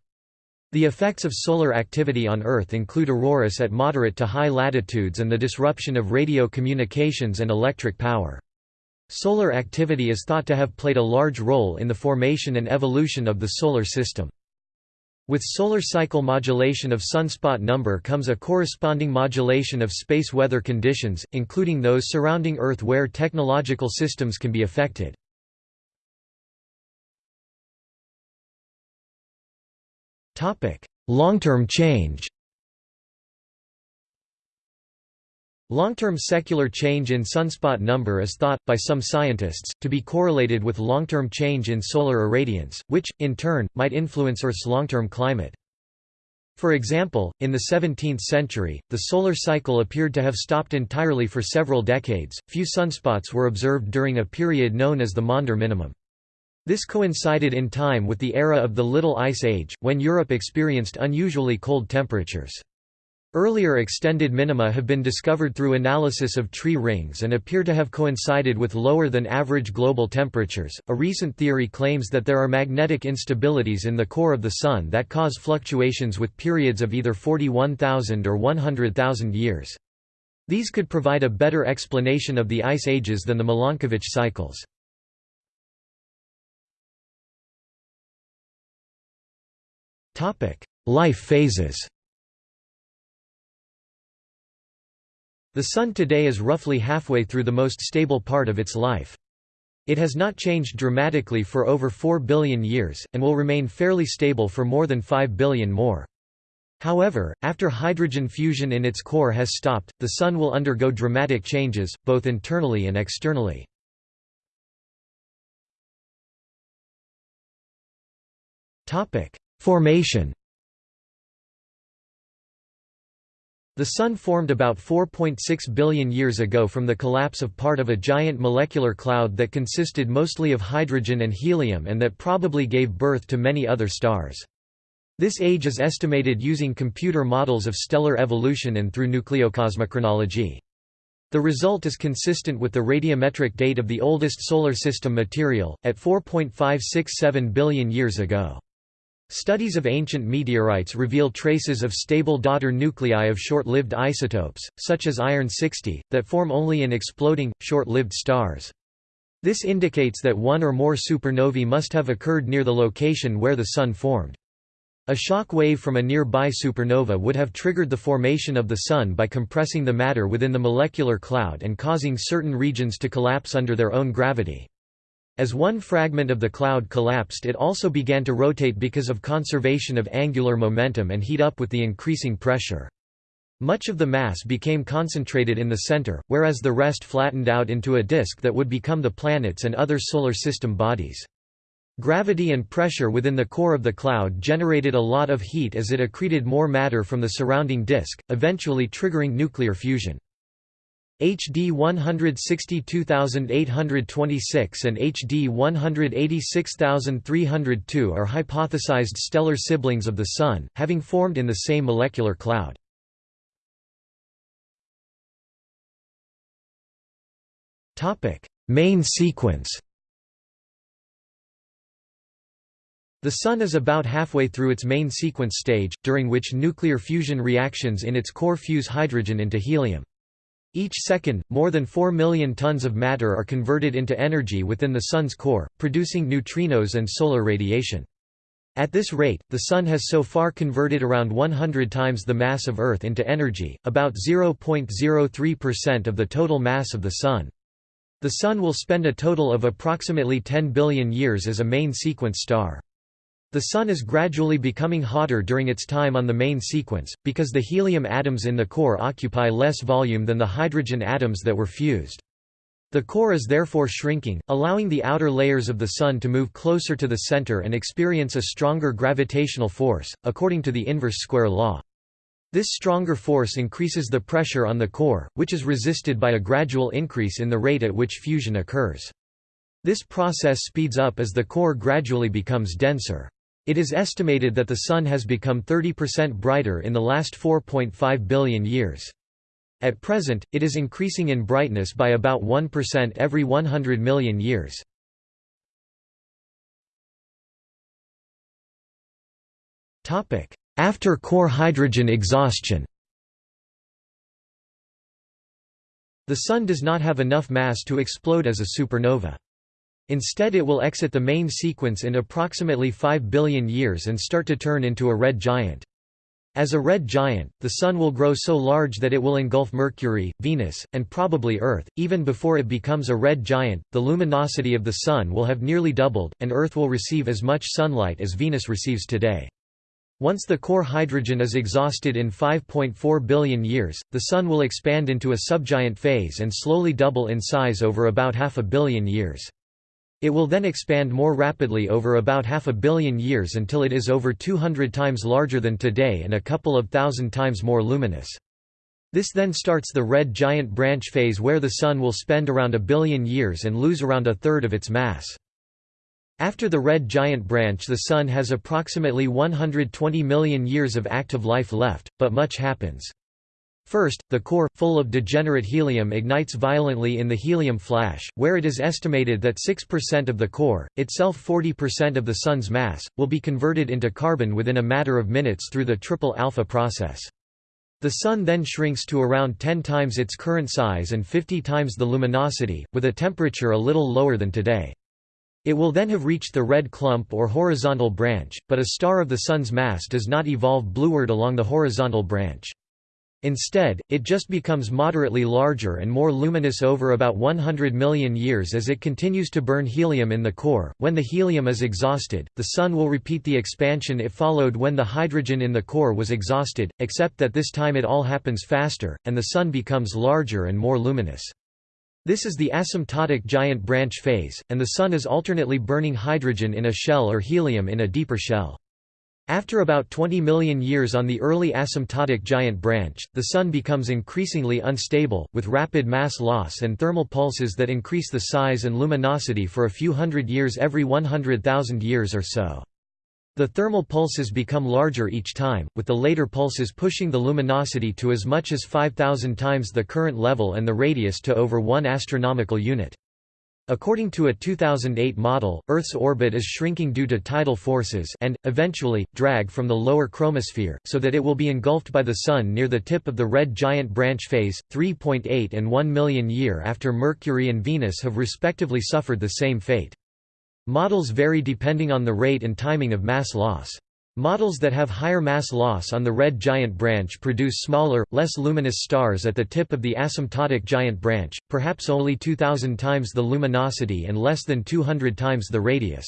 The effects of solar activity on Earth include auroras at moderate to high latitudes and the disruption of radio communications and electric power. Solar activity is thought to have played a large role in the formation and evolution of the Solar System. With solar cycle modulation of sunspot number comes a corresponding modulation of space weather conditions, including those surrounding Earth where technological systems can be affected. Long-term change Long-term secular change in sunspot number is thought, by some scientists, to be correlated with long-term change in solar irradiance, which, in turn, might influence Earth's long-term climate. For example, in the 17th century, the solar cycle appeared to have stopped entirely for several decades. Few sunspots were observed during a period known as the Maunder minimum. This coincided in time with the era of the Little Ice Age, when Europe experienced unusually cold temperatures. Earlier extended minima have been discovered through analysis of tree rings and appear to have coincided with lower than average global temperatures. A recent theory claims that there are magnetic instabilities in the core of the Sun that cause fluctuations with periods of either 41,000 or 100,000 years. These could provide a better explanation of the ice ages than the Milankovitch cycles. Life phases The Sun today is roughly halfway through the most stable part of its life. It has not changed dramatically for over 4 billion years, and will remain fairly stable for more than 5 billion more. However, after hydrogen fusion in its core has stopped, the Sun will undergo dramatic changes, both internally and externally. Formation The Sun formed about 4.6 billion years ago from the collapse of part of a giant molecular cloud that consisted mostly of hydrogen and helium and that probably gave birth to many other stars. This age is estimated using computer models of stellar evolution and through nucleocosmochronology. The result is consistent with the radiometric date of the oldest Solar System material, at 4.567 billion years ago. Studies of ancient meteorites reveal traces of stable daughter nuclei of short-lived isotopes, such as iron-60, that form only in exploding, short-lived stars. This indicates that one or more supernovae must have occurred near the location where the Sun formed. A shock wave from a nearby supernova would have triggered the formation of the Sun by compressing the matter within the molecular cloud and causing certain regions to collapse under their own gravity. As one fragment of the cloud collapsed it also began to rotate because of conservation of angular momentum and heat up with the increasing pressure. Much of the mass became concentrated in the center, whereas the rest flattened out into a disk that would become the planets and other solar system bodies. Gravity and pressure within the core of the cloud generated a lot of heat as it accreted more matter from the surrounding disk, eventually triggering nuclear fusion. HD 162826 and HD 186302 are hypothesized stellar siblings of the Sun, having formed in the same molecular cloud. Main sequence The Sun is about halfway through its main sequence stage, during which nuclear fusion reactions in its core fuse hydrogen into helium. Each second, more than 4 million tons of matter are converted into energy within the Sun's core, producing neutrinos and solar radiation. At this rate, the Sun has so far converted around 100 times the mass of Earth into energy, about 0.03% of the total mass of the Sun. The Sun will spend a total of approximately 10 billion years as a main sequence star. The Sun is gradually becoming hotter during its time on the main sequence, because the helium atoms in the core occupy less volume than the hydrogen atoms that were fused. The core is therefore shrinking, allowing the outer layers of the Sun to move closer to the center and experience a stronger gravitational force, according to the inverse square law. This stronger force increases the pressure on the core, which is resisted by a gradual increase in the rate at which fusion occurs. This process speeds up as the core gradually becomes denser. It is estimated that the Sun has become 30% brighter in the last 4.5 billion years. At present, it is increasing in brightness by about 1% every 100 million years. After core hydrogen exhaustion The Sun does not have enough mass to explode as a supernova. Instead it will exit the main sequence in approximately 5 billion years and start to turn into a red giant. As a red giant, the Sun will grow so large that it will engulf Mercury, Venus, and probably Earth. Even before it becomes a red giant, the luminosity of the Sun will have nearly doubled, and Earth will receive as much sunlight as Venus receives today. Once the core hydrogen is exhausted in 5.4 billion years, the Sun will expand into a subgiant phase and slowly double in size over about half a billion years. It will then expand more rapidly over about half a billion years until it is over 200 times larger than today and a couple of thousand times more luminous. This then starts the red giant branch phase where the Sun will spend around a billion years and lose around a third of its mass. After the red giant branch the Sun has approximately 120 million years of active life left, but much happens. First, the core, full of degenerate helium ignites violently in the helium flash, where it is estimated that 6% of the core, itself 40% of the Sun's mass, will be converted into carbon within a matter of minutes through the triple alpha process. The Sun then shrinks to around 10 times its current size and 50 times the luminosity, with a temperature a little lower than today. It will then have reached the red clump or horizontal branch, but a star of the Sun's mass does not evolve blueward along the horizontal branch. Instead, it just becomes moderately larger and more luminous over about 100 million years as it continues to burn helium in the core. When the helium is exhausted, the Sun will repeat the expansion it followed when the hydrogen in the core was exhausted, except that this time it all happens faster, and the Sun becomes larger and more luminous. This is the asymptotic giant branch phase, and the Sun is alternately burning hydrogen in a shell or helium in a deeper shell. After about 20 million years on the early asymptotic giant branch, the Sun becomes increasingly unstable, with rapid mass loss and thermal pulses that increase the size and luminosity for a few hundred years every 100,000 years or so. The thermal pulses become larger each time, with the later pulses pushing the luminosity to as much as 5,000 times the current level and the radius to over 1 astronomical unit. According to a 2008 model, Earth's orbit is shrinking due to tidal forces and, eventually, drag from the lower chromosphere, so that it will be engulfed by the Sun near the tip of the red giant branch phase, 3.8 and 1 million year after Mercury and Venus have respectively suffered the same fate. Models vary depending on the rate and timing of mass loss. Models that have higher mass loss on the red giant branch produce smaller, less luminous stars at the tip of the asymptotic giant branch, perhaps only 2000 times the luminosity and less than 200 times the radius.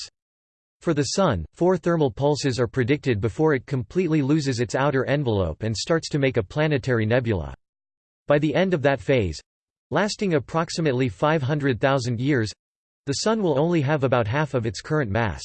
For the Sun, four thermal pulses are predicted before it completely loses its outer envelope and starts to make a planetary nebula. By the end of that phase—lasting approximately 500,000 years—the Sun will only have about half of its current mass.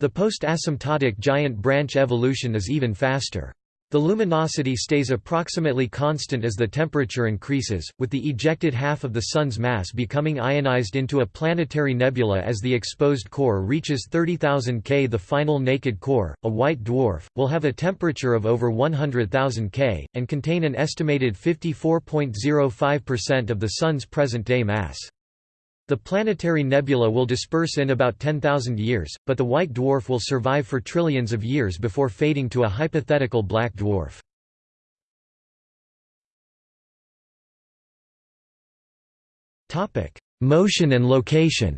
The post-asymptotic giant branch evolution is even faster. The luminosity stays approximately constant as the temperature increases, with the ejected half of the Sun's mass becoming ionized into a planetary nebula as the exposed core reaches 30,000 K. The final naked core, a white dwarf, will have a temperature of over 100,000 K, and contain an estimated 54.05% of the Sun's present-day mass. The planetary nebula will disperse in about 10,000 years, but the white dwarf will survive for trillions of years before fading to a hypothetical black dwarf. Motion and location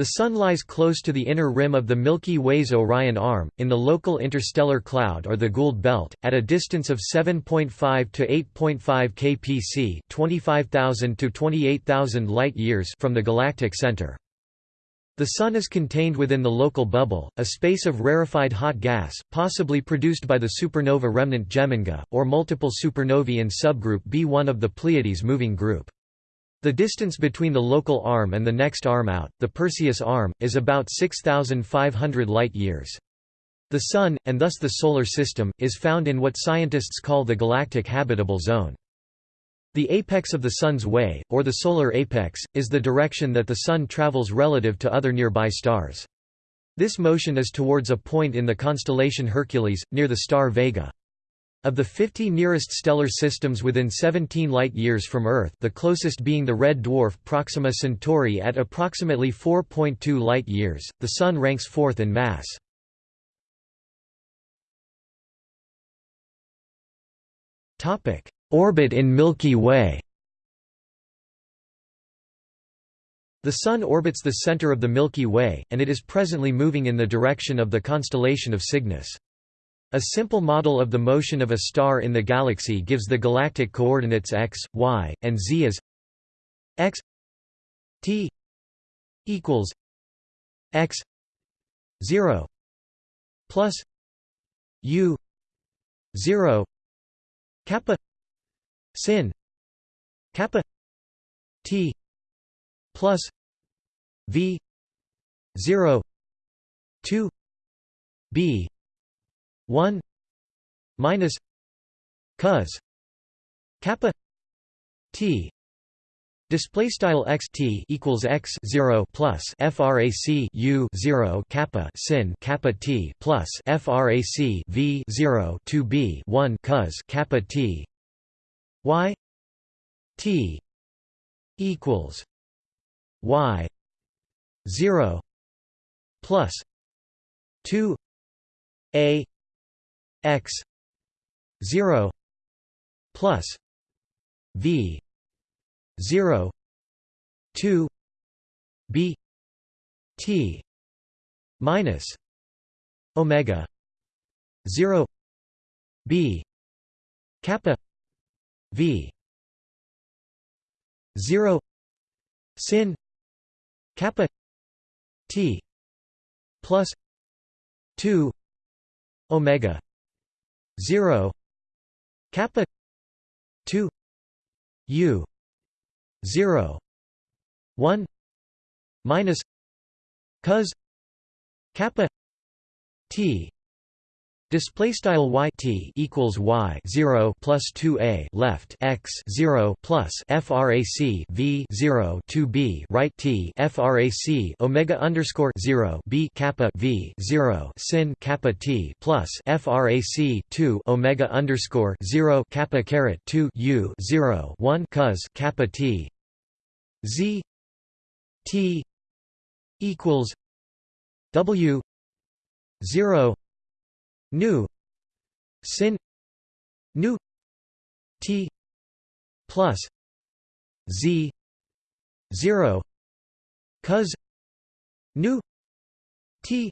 The Sun lies close to the inner rim of the Milky Way's Orion Arm, in the local interstellar cloud or the Gould Belt, at a distance of 7.5 to 8.5 kpc 25,000 to 28,000 light-years from the galactic center. The Sun is contained within the local bubble, a space of rarefied hot gas, possibly produced by the supernova remnant Geminga, or multiple supernovae in subgroup B1 of the Pleiades moving group. The distance between the local arm and the next arm out, the Perseus arm, is about 6,500 light-years. The Sun, and thus the Solar System, is found in what scientists call the galactic habitable zone. The apex of the Sun's way, or the solar apex, is the direction that the Sun travels relative to other nearby stars. This motion is towards a point in the constellation Hercules, near the star Vega. Of the 50 nearest stellar systems within 17 light-years from Earth the closest being the red dwarf Proxima Centauri at approximately 4.2 light-years, the Sun ranks fourth in mass. Orbit in Milky Way The Sun orbits the center of the Milky Way, and it is presently moving in the direction of the constellation of Cygnus. A simple model of the motion of a star in the galaxy gives the galactic coordinates x, y, and z as x t equals x 0 plus u 0 kappa sin kappa t plus v 0 2 b 1 minus cos kappa t Display style x t equals x zero plus frac u zero kappa sin kappa t plus frac v zero two b one cos kappa t y t equals y zero plus two a x 0 plus v 0 2 b t minus omega 0 b kappa v 0 sin kappa t plus 2 omega 0 kappa 2 u 0 1 minus cos kappa t Display style y t equals y zero plus two a left x zero plus frac v zero two b right t frac omega underscore zero b kappa v zero sin kappa t plus frac two omega underscore zero kappa caret two u zero one cos kappa t z t equals w zero nu. Sin. Nu. T. Plus. Z. 0 cos. Nu. T.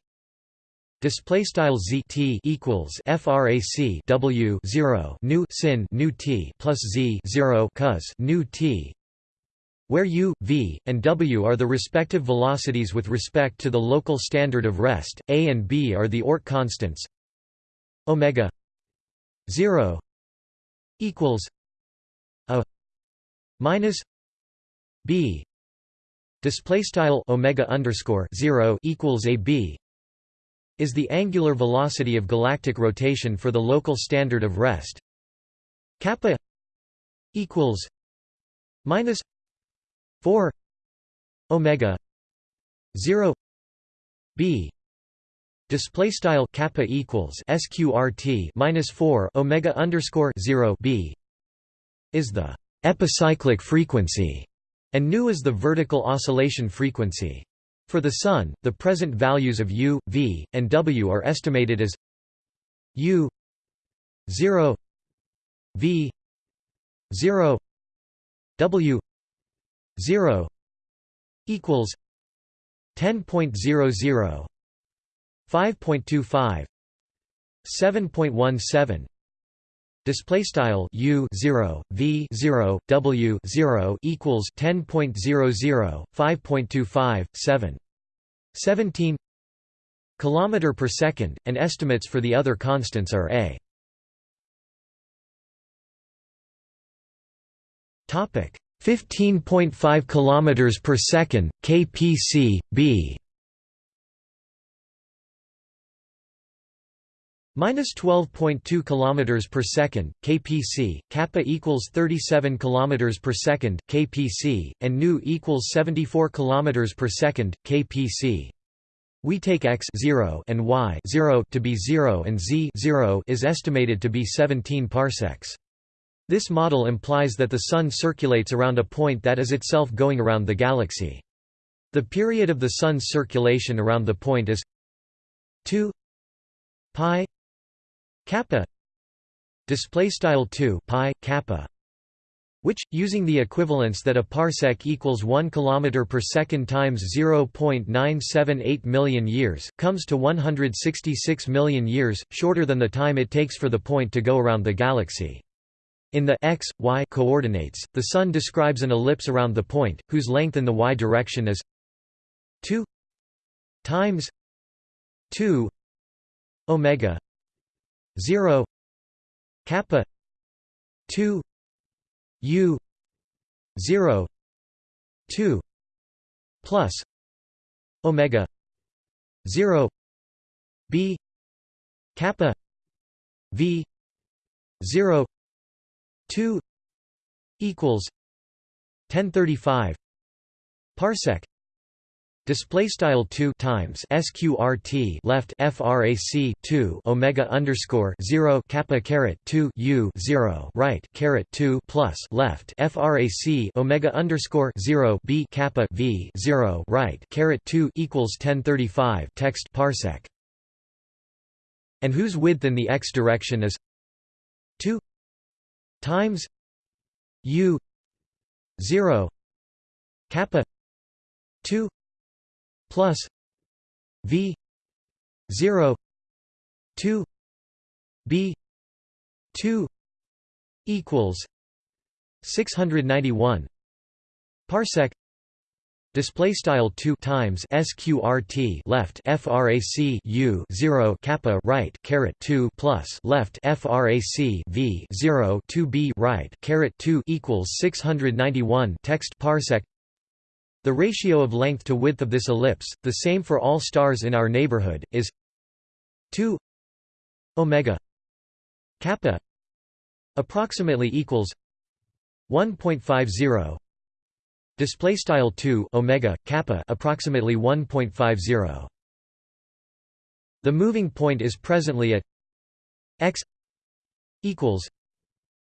Display style z t equals frac w 0 nu. Sin. Nu t plus z 0 cos. Nu t. Where u, v, and w are the respective velocities with respect to the local standard of rest, a and b are the Oort constants omega 0 equals a minus b. Display style omega underscore 0 equals a b is the angular velocity of galactic rotation for the local standard of rest. Kappa equals minus 4 omega 0 b display style kappa equals sqrt minus 4 omega underscore 0 b is the epicyclic frequency and nu is the vertical oscillation frequency. For the sun the present values of u v and w are estimated as u 0 v 0 w 0 equals 10.00 5.25 7.17 display style u 0 v 0 w 0 equals 10.00 5.25 7 17 kilometer per second and estimates for the other constants are a. Topic 15.5 kilometers per second kpc b minus 12.2 kilometers per second kpc kappa equals 37 kilometers per second kpc and nu equals 74 kilometers per second kpc we take x 0 and y 0 to be 0 and z 0 is estimated to be 17 parsecs this model implies that the Sun circulates around a point that is itself going around the galaxy. The period of the Sun's circulation around the point is 2 pi kappa display style 2 pi kappa which using the equivalence that a parsec equals 1 kilometer per second times 0.978 million years comes to 166 million years shorter than the time it takes for the point to go around the galaxy. In the x, y coordinates, the Sun describes an ellipse around the point, whose length in the y direction is 2 times 2 omega 0 kappa 2 u 0 2 plus omega 0 b kappa v 0 2 equals 1035 parsec display style 2 times sqrt left frac 2 omega underscore 0 kappa caret 2 u 0 right caret 2 plus left frac omega underscore 0 b kappa v 0 right caret 2 equals 1035 text parsec. And whose width in the x direction is 2 times u 0 kappa 2 plus v 0 2 b 2 equals 691 parsec display style 2 times sqrt left frac u 0 kappa right caret 2 plus left frac v 0 2 b right caret 2 equals 691 text parsec the ratio of length to width of this ellipse the same for all stars in our neighborhood is 2 omega kappa approximately equals 1.50 display style 2 omega kappa approximately 1.50 the moving point is presently at x equals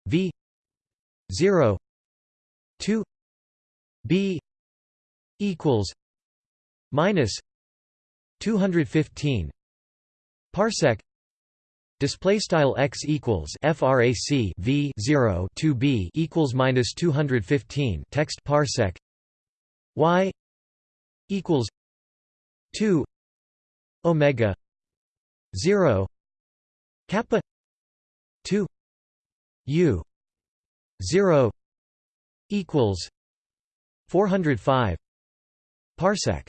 v 0 2 b equals minus 215 parsec Display style x equals frac v 0 2 b equals minus 215 text parsec y equals 2 omega 0 kappa 2 u 0 equals 405 parsec.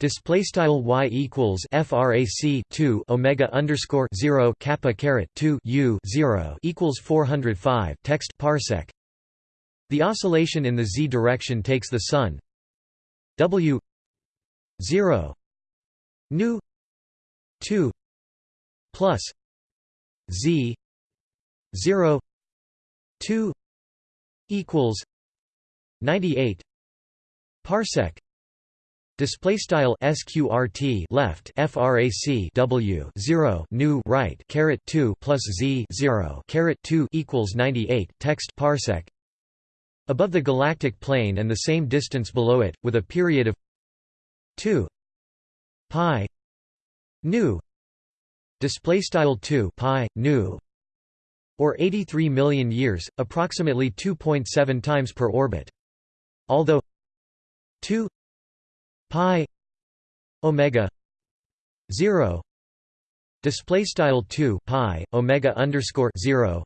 Display style y equals frac 2 omega underscore 0 kappa caret 2 u 0 equals 405 text parsec. The oscillation in the z direction takes the sun. W 0 nu 2 plus z 0 2 equals 98 parsec Display style sqrt left frac w 0 nu right caret 2 plus z 0 caret 2 equals 98 text parsec. Above the galactic plane and the same distance below it with a period of 2 pi nu. Display style 2 pi nu. Or 83 million years approximately 2.7 times per orbit. Although 2 pi omega 0 display style 2 pi omega underscore 0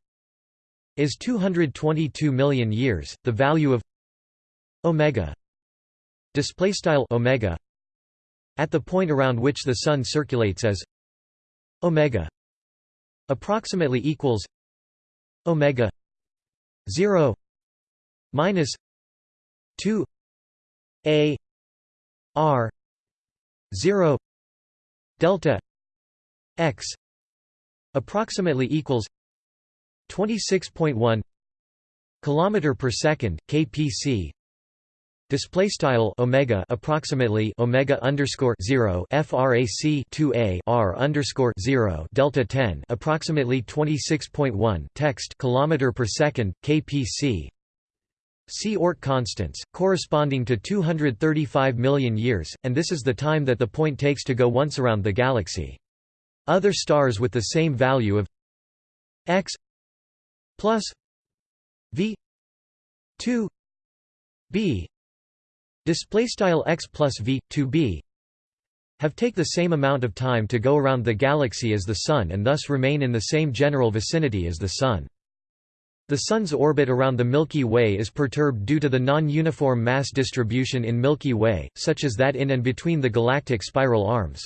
is 222 million years the value of omega display style omega at the point around which the sun circulates as omega approximately equals omega 0 minus 2 a r 0 delta x approximately equals 26.1 kilometer per second kpc display style omega approximately omega underscore 0 frac 2a r underscore 0 delta 10 approximately 26.1 text kilometer per second kpc See Oort constants, corresponding to 235 million years, and this is the time that the point takes to go once around the galaxy. Other stars with the same value of x plus v 2 b display style x plus v 2 b have take the same amount of time to go around the galaxy as the sun and thus remain in the same general vicinity as the sun. The Sun's orbit around the Milky Way is perturbed due to the non-uniform mass distribution in Milky Way, such as that in and between the galactic spiral arms.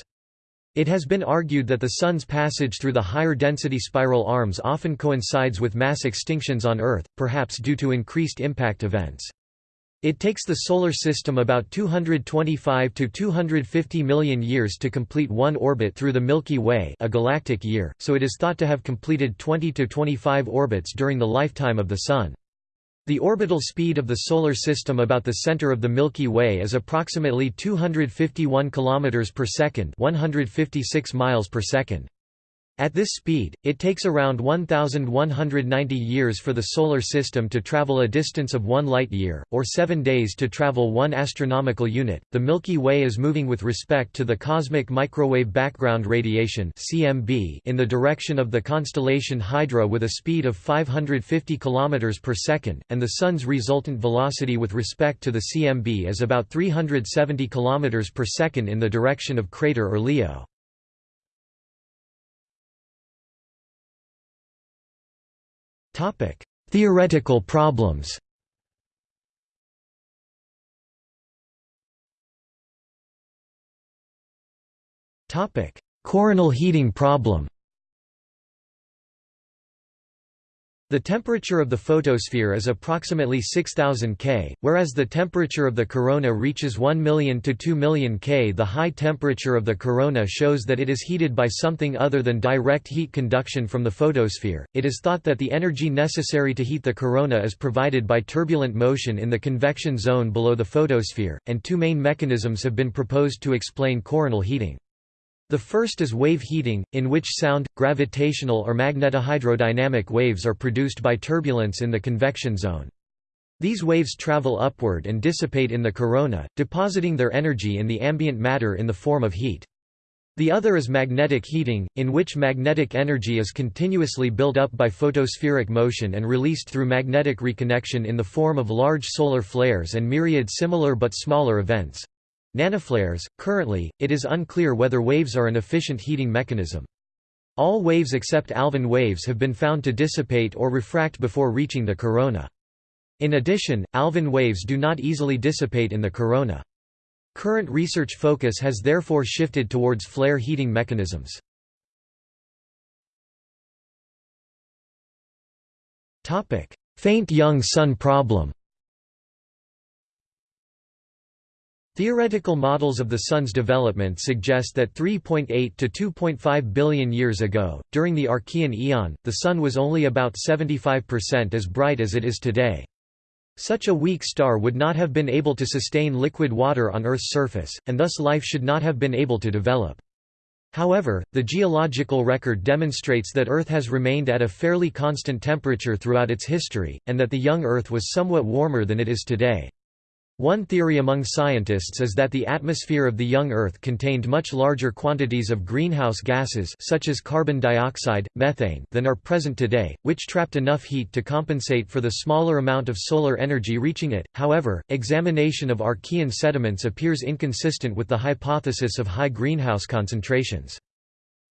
It has been argued that the Sun's passage through the higher density spiral arms often coincides with mass extinctions on Earth, perhaps due to increased impact events. It takes the Solar System about 225 to 250 million years to complete one orbit through the Milky Way a galactic year, so it is thought to have completed 20 to 25 orbits during the lifetime of the Sun. The orbital speed of the Solar System about the center of the Milky Way is approximately 251 km per second 156 miles per second. At this speed, it takes around 1,190 years for the Solar System to travel a distance of one light-year, or seven days to travel one astronomical unit. The Milky Way is moving with respect to the cosmic microwave background radiation (CMB) in the direction of the constellation Hydra with a speed of 550 km per second, and the Sun's resultant velocity with respect to the CMB is about 370 km per second in the direction of crater or Topic: Theoretical problems. Topic: Coronal heating problem. The temperature of the photosphere is approximately 6000 K, whereas the temperature of the corona reaches 1 million to 2 million K. The high temperature of the corona shows that it is heated by something other than direct heat conduction from the photosphere. It is thought that the energy necessary to heat the corona is provided by turbulent motion in the convection zone below the photosphere, and two main mechanisms have been proposed to explain coronal heating. The first is wave heating, in which sound, gravitational or magnetohydrodynamic waves are produced by turbulence in the convection zone. These waves travel upward and dissipate in the corona, depositing their energy in the ambient matter in the form of heat. The other is magnetic heating, in which magnetic energy is continuously built up by photospheric motion and released through magnetic reconnection in the form of large solar flares and myriad similar but smaller events. Nanoflares Currently, it is unclear whether waves are an efficient heating mechanism. All waves except Alfvén waves have been found to dissipate or refract before reaching the corona. In addition, Alfvén waves do not easily dissipate in the corona. Current research focus has therefore shifted towards flare heating mechanisms. Faint young sun problem Theoretical models of the Sun's development suggest that 3.8 to 2.5 billion years ago, during the Archean eon, the Sun was only about 75% as bright as it is today. Such a weak star would not have been able to sustain liquid water on Earth's surface, and thus life should not have been able to develop. However, the geological record demonstrates that Earth has remained at a fairly constant temperature throughout its history, and that the young Earth was somewhat warmer than it is today. One theory among scientists is that the atmosphere of the young Earth contained much larger quantities of greenhouse gases such as carbon dioxide, methane than are present today, which trapped enough heat to compensate for the smaller amount of solar energy reaching it. However, examination of Archean sediments appears inconsistent with the hypothesis of high greenhouse concentrations.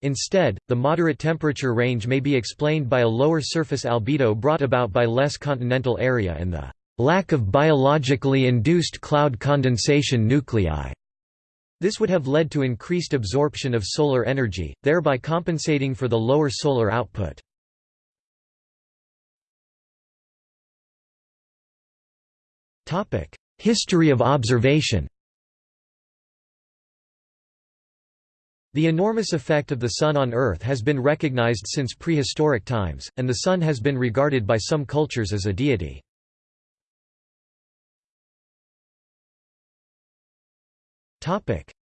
Instead, the moderate temperature range may be explained by a lower surface albedo brought about by less continental area and the lack of biologically induced cloud condensation nuclei. This would have led to increased absorption of solar energy, thereby compensating for the lower solar output. History of observation The enormous effect of the Sun on Earth has been recognized since prehistoric times, and the Sun has been regarded by some cultures as a deity.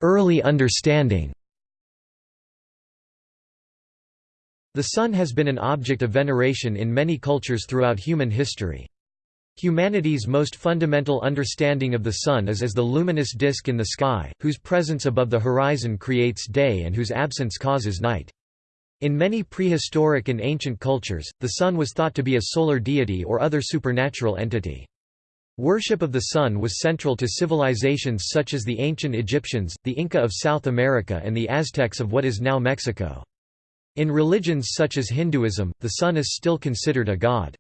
Early understanding The Sun has been an object of veneration in many cultures throughout human history. Humanity's most fundamental understanding of the Sun is as the luminous disk in the sky, whose presence above the horizon creates day and whose absence causes night. In many prehistoric and ancient cultures, the Sun was thought to be a solar deity or other supernatural entity. Worship of the sun was central to civilizations such as the ancient Egyptians, the Inca of South America and the Aztecs of what is now Mexico. In religions such as Hinduism, the sun is still considered a god.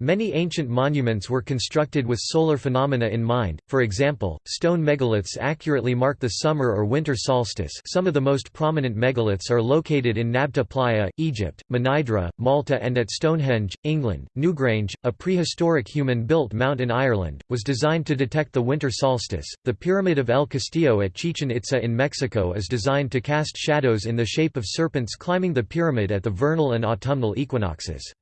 Many ancient monuments were constructed with solar phenomena in mind, for example, stone megaliths accurately mark the summer or winter solstice some of the most prominent megaliths are located in Nabta Playa, Egypt, Mnajdra, Malta and at Stonehenge, England. Newgrange, a prehistoric human-built mount in Ireland, was designed to detect the winter solstice. The Pyramid of El Castillo at Chichen Itza in Mexico is designed to cast shadows in the shape of serpents climbing the pyramid at the vernal and autumnal equinoxes.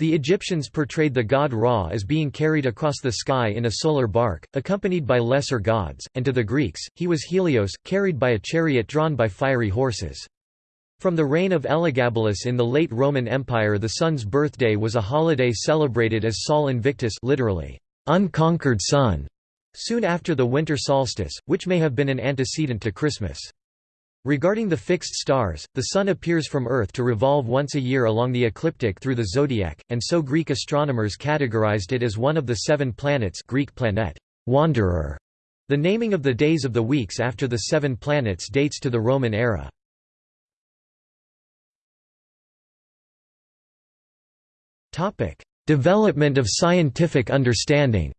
The Egyptians portrayed the god Ra as being carried across the sky in a solar bark, accompanied by lesser gods, and to the Greeks, he was Helios, carried by a chariot drawn by fiery horses. From the reign of Elagabalus in the late Roman Empire the sun's birthday was a holiday celebrated as Sol Invictus literally, unconquered sun, soon after the winter solstice, which may have been an antecedent to Christmas. Regarding the fixed stars, the Sun appears from Earth to revolve once a year along the ecliptic through the zodiac, and so Greek astronomers categorized it as one of the seven planets Greek planet, wanderer. The naming of the days of the weeks after the seven planets dates to the Roman era. Development of scientific understanding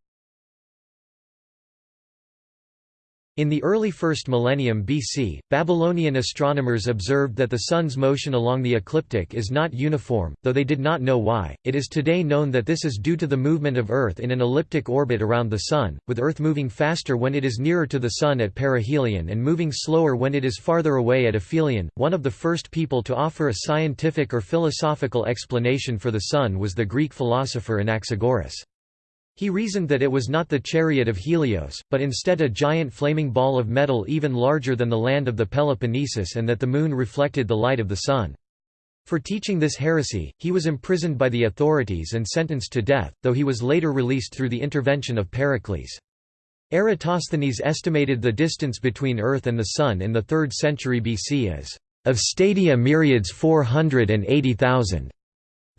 In the early 1st millennium BC, Babylonian astronomers observed that the Sun's motion along the ecliptic is not uniform, though they did not know why. It is today known that this is due to the movement of Earth in an elliptic orbit around the Sun, with Earth moving faster when it is nearer to the Sun at perihelion and moving slower when it is farther away at aphelion. One of the first people to offer a scientific or philosophical explanation for the Sun was the Greek philosopher Anaxagoras. He reasoned that it was not the chariot of Helios, but instead a giant flaming ball of metal even larger than the land of the Peloponnesus and that the moon reflected the light of the sun. For teaching this heresy, he was imprisoned by the authorities and sentenced to death, though he was later released through the intervention of Pericles. Eratosthenes estimated the distance between Earth and the Sun in the 3rd century BC as of stadia myriads 480,000.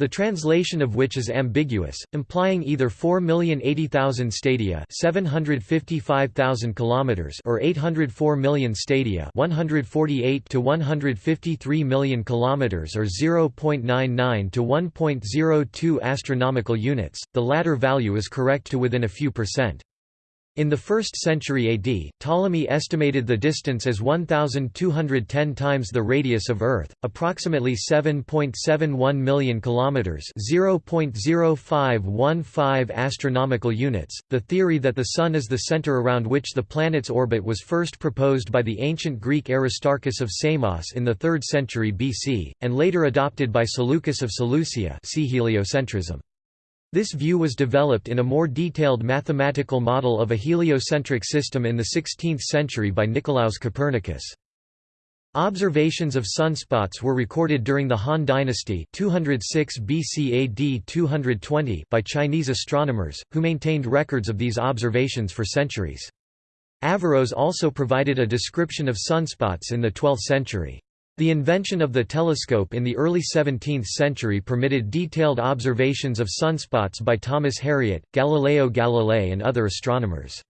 The translation of which is ambiguous, implying either 4,080,000 stadia, 755,000 kilometers, or 804 million stadia, 148 to 153 million kilometers, or 0.99 to 1.02 astronomical units. The latter value is correct to within a few percent. In the 1st century AD, Ptolemy estimated the distance as 1210 times the radius of Earth, approximately 7.71 million kilometers, 0.0515 astronomical units. The theory that the sun is the center around which the planet's orbit was first proposed by the ancient Greek Aristarchus of Samos in the 3rd century BC and later adopted by Seleucus of Seleucia. See heliocentrism. This view was developed in a more detailed mathematical model of a heliocentric system in the 16th century by Nicolaus Copernicus. Observations of sunspots were recorded during the Han Dynasty 206 BC AD 220 by Chinese astronomers, who maintained records of these observations for centuries. Averroes also provided a description of sunspots in the 12th century. The invention of the telescope in the early 17th century permitted detailed observations of sunspots by Thomas Harriot, Galileo Galilei and other astronomers.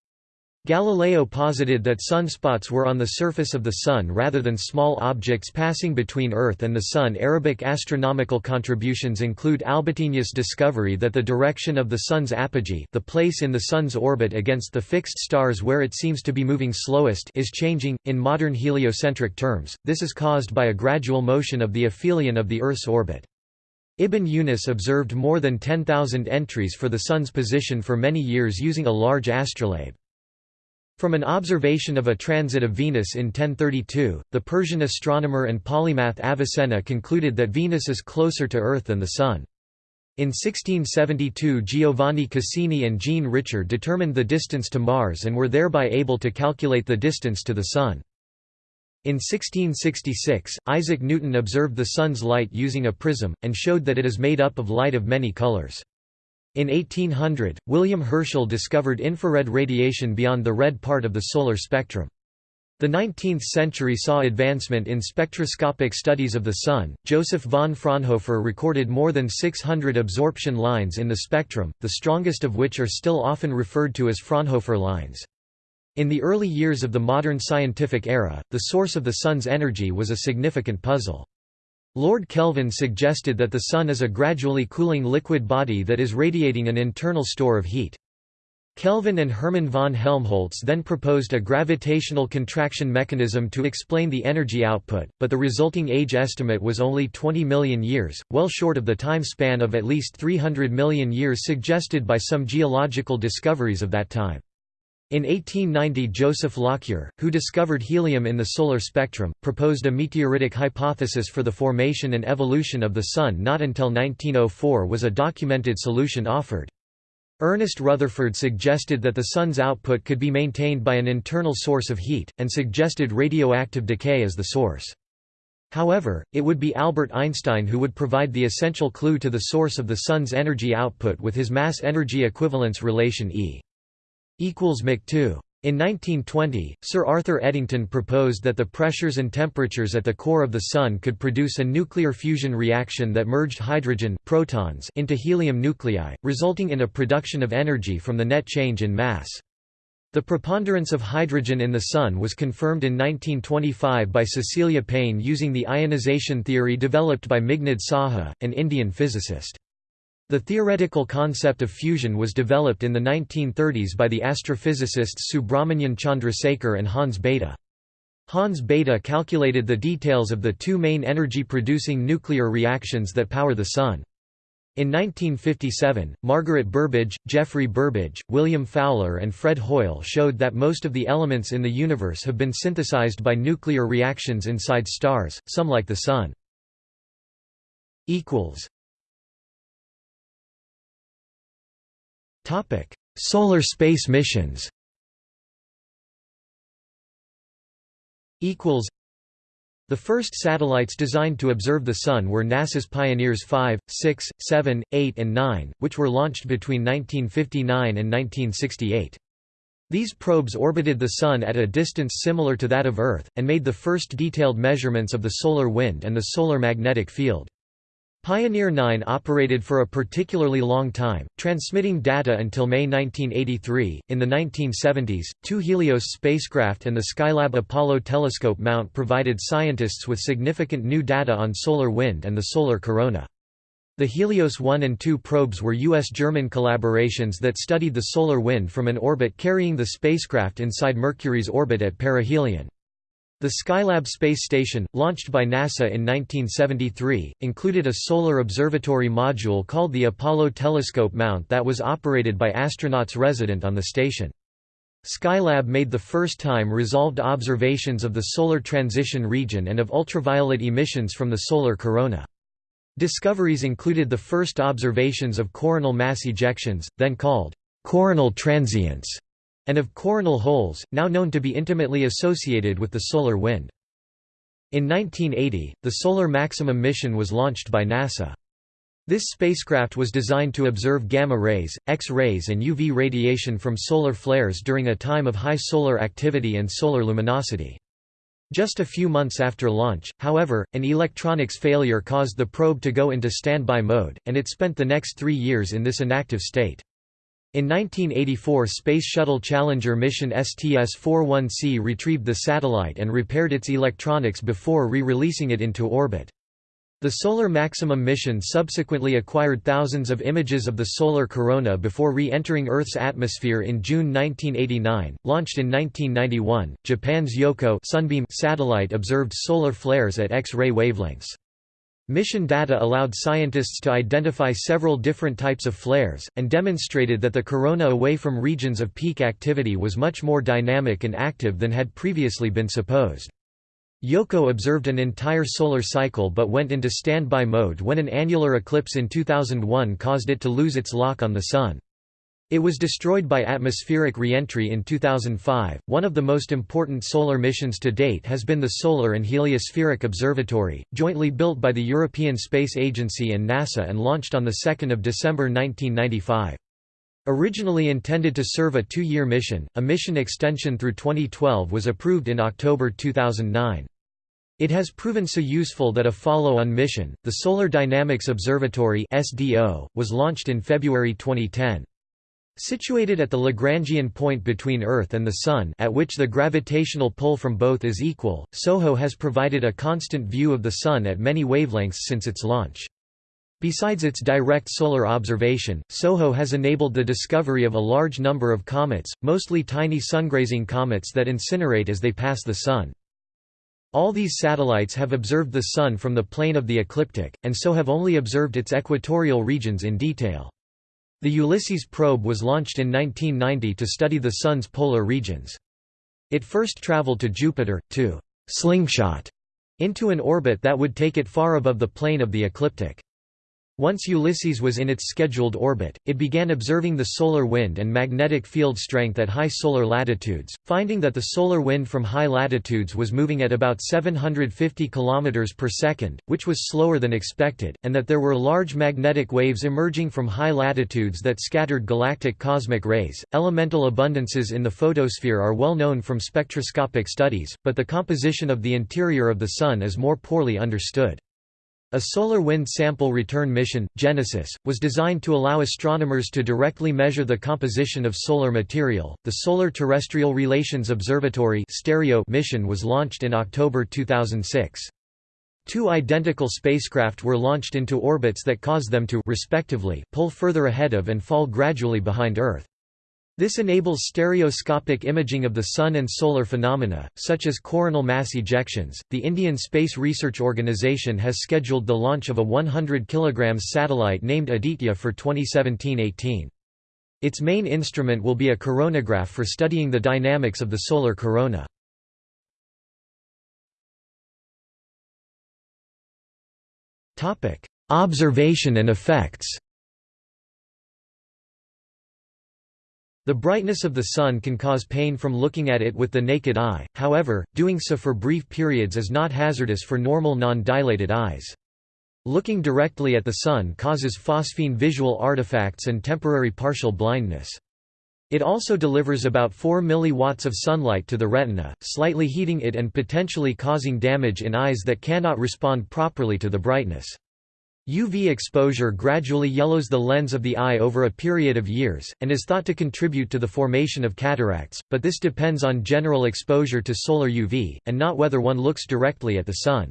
Galileo posited that sunspots were on the surface of the Sun rather than small objects passing between Earth and the Sun. Arabic astronomical contributions include Albategni's discovery that the direction of the Sun's apogee the place in the Sun's orbit against the fixed stars where it seems to be moving slowest is changing. In modern heliocentric terms, this is caused by a gradual motion of the aphelion of the Earth's orbit. Ibn Yunus observed more than 10,000 entries for the Sun's position for many years using a large astrolabe. From an observation of a transit of Venus in 1032, the Persian astronomer and polymath Avicenna concluded that Venus is closer to Earth than the Sun. In 1672 Giovanni Cassini and Jean Richer determined the distance to Mars and were thereby able to calculate the distance to the Sun. In 1666, Isaac Newton observed the Sun's light using a prism, and showed that it is made up of light of many colors. In 1800, William Herschel discovered infrared radiation beyond the red part of the solar spectrum. The 19th century saw advancement in spectroscopic studies of the Sun. Joseph von Fraunhofer recorded more than 600 absorption lines in the spectrum, the strongest of which are still often referred to as Fraunhofer lines. In the early years of the modern scientific era, the source of the Sun's energy was a significant puzzle. Lord Kelvin suggested that the Sun is a gradually cooling liquid body that is radiating an internal store of heat. Kelvin and Hermann von Helmholtz then proposed a gravitational contraction mechanism to explain the energy output, but the resulting age estimate was only 20 million years, well short of the time span of at least 300 million years suggested by some geological discoveries of that time. In 1890 Joseph Lockyer, who discovered helium in the solar spectrum, proposed a meteoritic hypothesis for the formation and evolution of the Sun not until 1904 was a documented solution offered. Ernest Rutherford suggested that the Sun's output could be maintained by an internal source of heat, and suggested radioactive decay as the source. However, it would be Albert Einstein who would provide the essential clue to the source of the Sun's energy output with his mass-energy equivalence relation E 2. In 1920, Sir Arthur Eddington proposed that the pressures and temperatures at the core of the Sun could produce a nuclear fusion reaction that merged hydrogen protons into helium nuclei, resulting in a production of energy from the net change in mass. The preponderance of hydrogen in the Sun was confirmed in 1925 by Cecilia Payne using the ionization theory developed by Meghnad Saha, an Indian physicist. The theoretical concept of fusion was developed in the 1930s by the astrophysicists Subrahmanyan Chandrasekhar and Hans Bethe. Hans Bethe calculated the details of the two main energy-producing nuclear reactions that power the Sun. In 1957, Margaret Burbidge, Geoffrey Burbidge, William Fowler and Fred Hoyle showed that most of the elements in the universe have been synthesized by nuclear reactions inside stars, some like the Sun. Solar space missions. The first satellites designed to observe the Sun were NASA's Pioneers 5, 6, 7, 8 and 9, which were launched between 1959 and 1968. These probes orbited the Sun at a distance similar to that of Earth, and made the first detailed measurements of the solar wind and the solar magnetic field. Pioneer 9 operated for a particularly long time, transmitting data until May 1983. In the 1970s, two Helios spacecraft and the Skylab Apollo telescope mount provided scientists with significant new data on solar wind and the solar corona. The Helios 1 and 2 probes were U.S.-German collaborations that studied the solar wind from an orbit carrying the spacecraft inside Mercury's orbit at perihelion. The Skylab space station, launched by NASA in 1973, included a solar observatory module called the Apollo Telescope Mount that was operated by astronauts resident on the station. Skylab made the first time resolved observations of the solar transition region and of ultraviolet emissions from the solar corona. Discoveries included the first observations of coronal mass ejections, then called coronal transients, and of coronal holes, now known to be intimately associated with the solar wind. In 1980, the Solar Maximum mission was launched by NASA. This spacecraft was designed to observe gamma rays, X-rays and UV radiation from solar flares during a time of high solar activity and solar luminosity. Just a few months after launch, however, an electronics failure caused the probe to go into standby mode, and it spent the next three years in this inactive state. In 1984 Space Shuttle Challenger mission STS-41C retrieved the satellite and repaired its electronics before re-releasing it into orbit. The Solar Maximum mission subsequently acquired thousands of images of the solar corona before re-entering Earth's atmosphere in June 1989. Launched in 1991, Japan's Yohkoh Sunbeam satellite observed solar flares at X-ray wavelengths. Mission data allowed scientists to identify several different types of flares, and demonstrated that the corona away from regions of peak activity was much more dynamic and active than had previously been supposed. Yohkoh observed an entire solar cycle but went into standby mode when an annular eclipse in 2001 caused it to lose its lock on the Sun. It was destroyed by atmospheric re-entry in 2005. One of the most important solar missions to date has been the Solar and Heliospheric Observatory, jointly built by the European Space Agency and NASA and launched on the 2nd of December 1995. Originally intended to serve a two-year mission, a mission extension through 2012 was approved in October 2009. It has proven so useful that a follow-on mission, the Solar Dynamics Observatory (SDO), was launched in February 2010. Situated at the Lagrangian point between Earth and the Sun at which the gravitational pull from both is equal, SOHO has provided a constant view of the Sun at many wavelengths since its launch. Besides its direct solar observation, SOHO has enabled the discovery of a large number of comets, mostly tiny sungrazing comets that incinerate as they pass the Sun. All these satellites have observed the Sun from the plane of the ecliptic, and so have only observed its equatorial regions in detail. The Ulysses probe was launched in 1990 to study the Sun's polar regions. It first traveled to Jupiter, to «slingshot» into an orbit that would take it far above the plane of the ecliptic. Once Ulysses was in its scheduled orbit, it began observing the solar wind and magnetic field strength at high solar latitudes, finding that the solar wind from high latitudes was moving at about 750 km per second, which was slower than expected, and that there were large magnetic waves emerging from high latitudes that scattered galactic cosmic rays. Elemental abundances in the photosphere are well known from spectroscopic studies, but the composition of the interior of the Sun is more poorly understood. A solar wind sample return mission, Genesis, was designed to allow astronomers to directly measure the composition of solar material. The Solar Terrestrial Relations Observatory (STEREO) mission was launched in October 2006. Two identical spacecraft were launched into orbits that caused them to respectively pull further ahead of and fall gradually behind Earth. This enables stereoscopic imaging of the Sun and solar phenomena, such as coronal mass ejections. The Indian Space Research Organisation has scheduled the launch of a 100 kg satellite named Aditya for 2017 18. Its main instrument will be a coronagraph for studying the dynamics of the solar corona. Observation and effects The brightness of the Sun can cause pain from looking at it with the naked eye, however, doing so for brief periods is not hazardous for normal non-dilated eyes. Looking directly at the Sun causes phosphene visual artifacts and temporary partial blindness. It also delivers about 4 mW of sunlight to the retina, slightly heating it and potentially causing damage in eyes that cannot respond properly to the brightness. UV exposure gradually yellows the lens of the eye over a period of years, and is thought to contribute to the formation of cataracts, but this depends on general exposure to solar UV, and not whether one looks directly at the sun.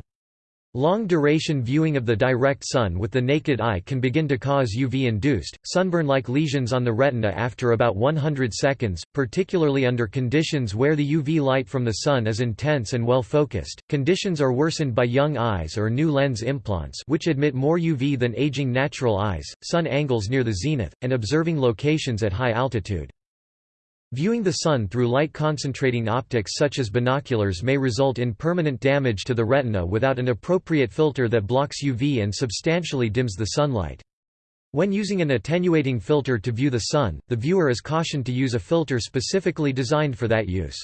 Long-duration viewing of the direct sun with the naked eye can begin to cause UV-induced, sunburn-like lesions on the retina after about 100 seconds, particularly under conditions where the UV light from the sun is intense and well focused. Conditions are worsened by young eyes or new lens implants which admit more UV than aging natural eyes, sun angles near the zenith, and observing locations at high altitude. Viewing the sun through light-concentrating optics such as binoculars may result in permanent damage to the retina without an appropriate filter that blocks UV and substantially dims the sunlight. When using an attenuating filter to view the sun, the viewer is cautioned to use a filter specifically designed for that use.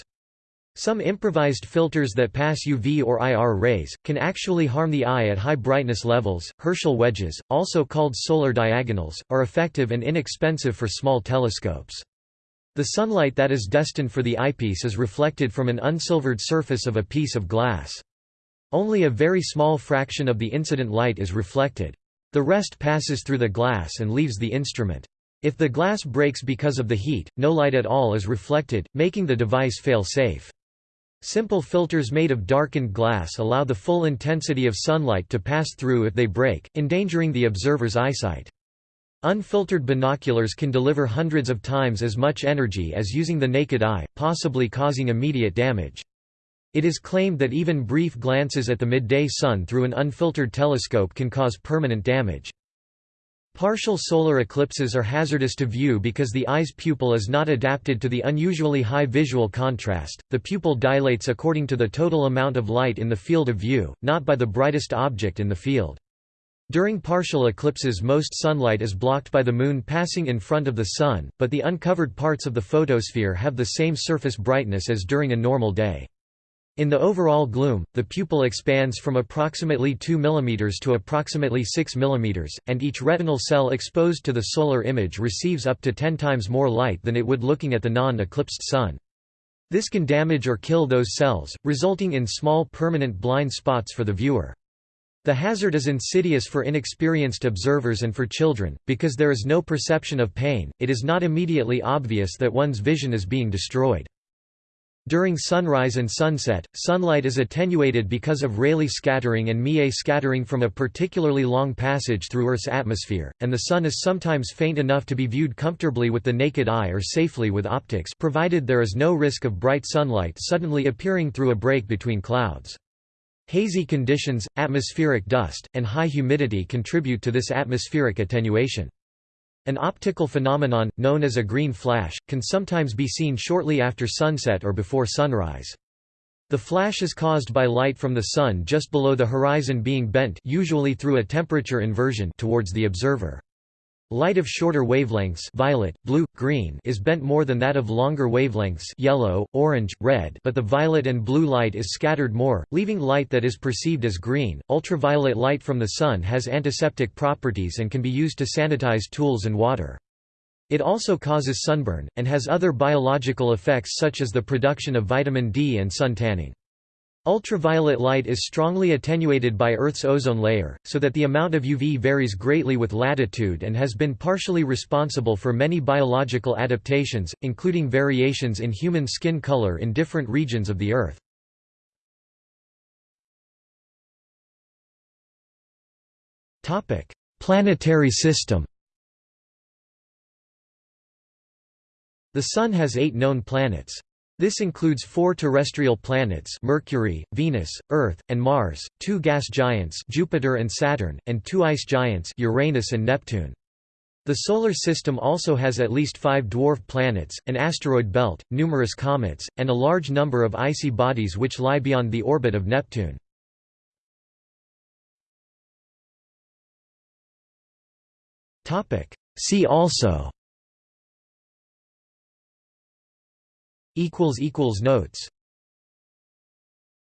Some improvised filters that pass UV or IR rays, can actually harm the eye at high brightness levels. Herschel wedges, also called solar diagonals, are effective and inexpensive for small telescopes. The sunlight that is destined for the eyepiece is reflected from an unsilvered surface of a piece of glass. Only a very small fraction of the incident light is reflected. The rest passes through the glass and leaves the instrument. If the glass breaks because of the heat, no light at all is reflected, making the device fail-safe. Simple filters made of darkened glass allow the full intensity of sunlight to pass through if they break, endangering the observer's eyesight. Unfiltered binoculars can deliver hundreds of times as much energy as using the naked eye, possibly causing immediate damage. It is claimed that even brief glances at the midday sun through an unfiltered telescope can cause permanent damage. Partial solar eclipses are hazardous to view because the eye's pupil is not adapted to the unusually high visual contrast. The pupil dilates according to the total amount of light in the field of view, not by the brightest object in the field. During partial eclipses most sunlight is blocked by the Moon passing in front of the Sun, but the uncovered parts of the photosphere have the same surface brightness as during a normal day. In the overall gloom, the pupil expands from approximately 2 mm to approximately 6 mm, and each retinal cell exposed to the solar image receives up to 10 times more light than it would looking at the non-eclipsed Sun. This can damage or kill those cells, resulting in small permanent blind spots for the viewer. The hazard is insidious for inexperienced observers and for children, because there is no perception of pain, it is not immediately obvious that one's vision is being destroyed. During sunrise and sunset, sunlight is attenuated because of Rayleigh scattering and Mie scattering from a particularly long passage through Earth's atmosphere, and the sun is sometimes faint enough to be viewed comfortably with the naked eye or safely with optics provided there is no risk of bright sunlight suddenly appearing through a break between clouds. Hazy conditions, atmospheric dust, and high humidity contribute to this atmospheric attenuation. An optical phenomenon, known as a green flash, can sometimes be seen shortly after sunset or before sunrise. The flash is caused by light from the sun just below the horizon being bent usually through a temperature inversion towards the observer. Light of shorter wavelengths violet, blue, green is bent more than that of longer wavelengths yellow, orange, red but the violet and blue light is scattered more, leaving light that is perceived as green. Ultraviolet light from the sun has antiseptic properties and can be used to sanitize tools and water. It also causes sunburn, and has other biological effects such as the production of vitamin D and sun tanning. Ultraviolet light is strongly attenuated by Earth's ozone layer, so that the amount of UV varies greatly with latitude and has been partially responsible for many biological adaptations, including variations in human skin color in different regions of the Earth. Planetary system The Sun has eight known planets. This includes four terrestrial planets Mercury, Venus, Earth, and Mars, two gas giants Jupiter and Saturn, and two ice giants Uranus and Neptune. The Solar System also has at least five dwarf planets, an asteroid belt, numerous comets, and a large number of icy bodies which lie beyond the orbit of Neptune. See also Notes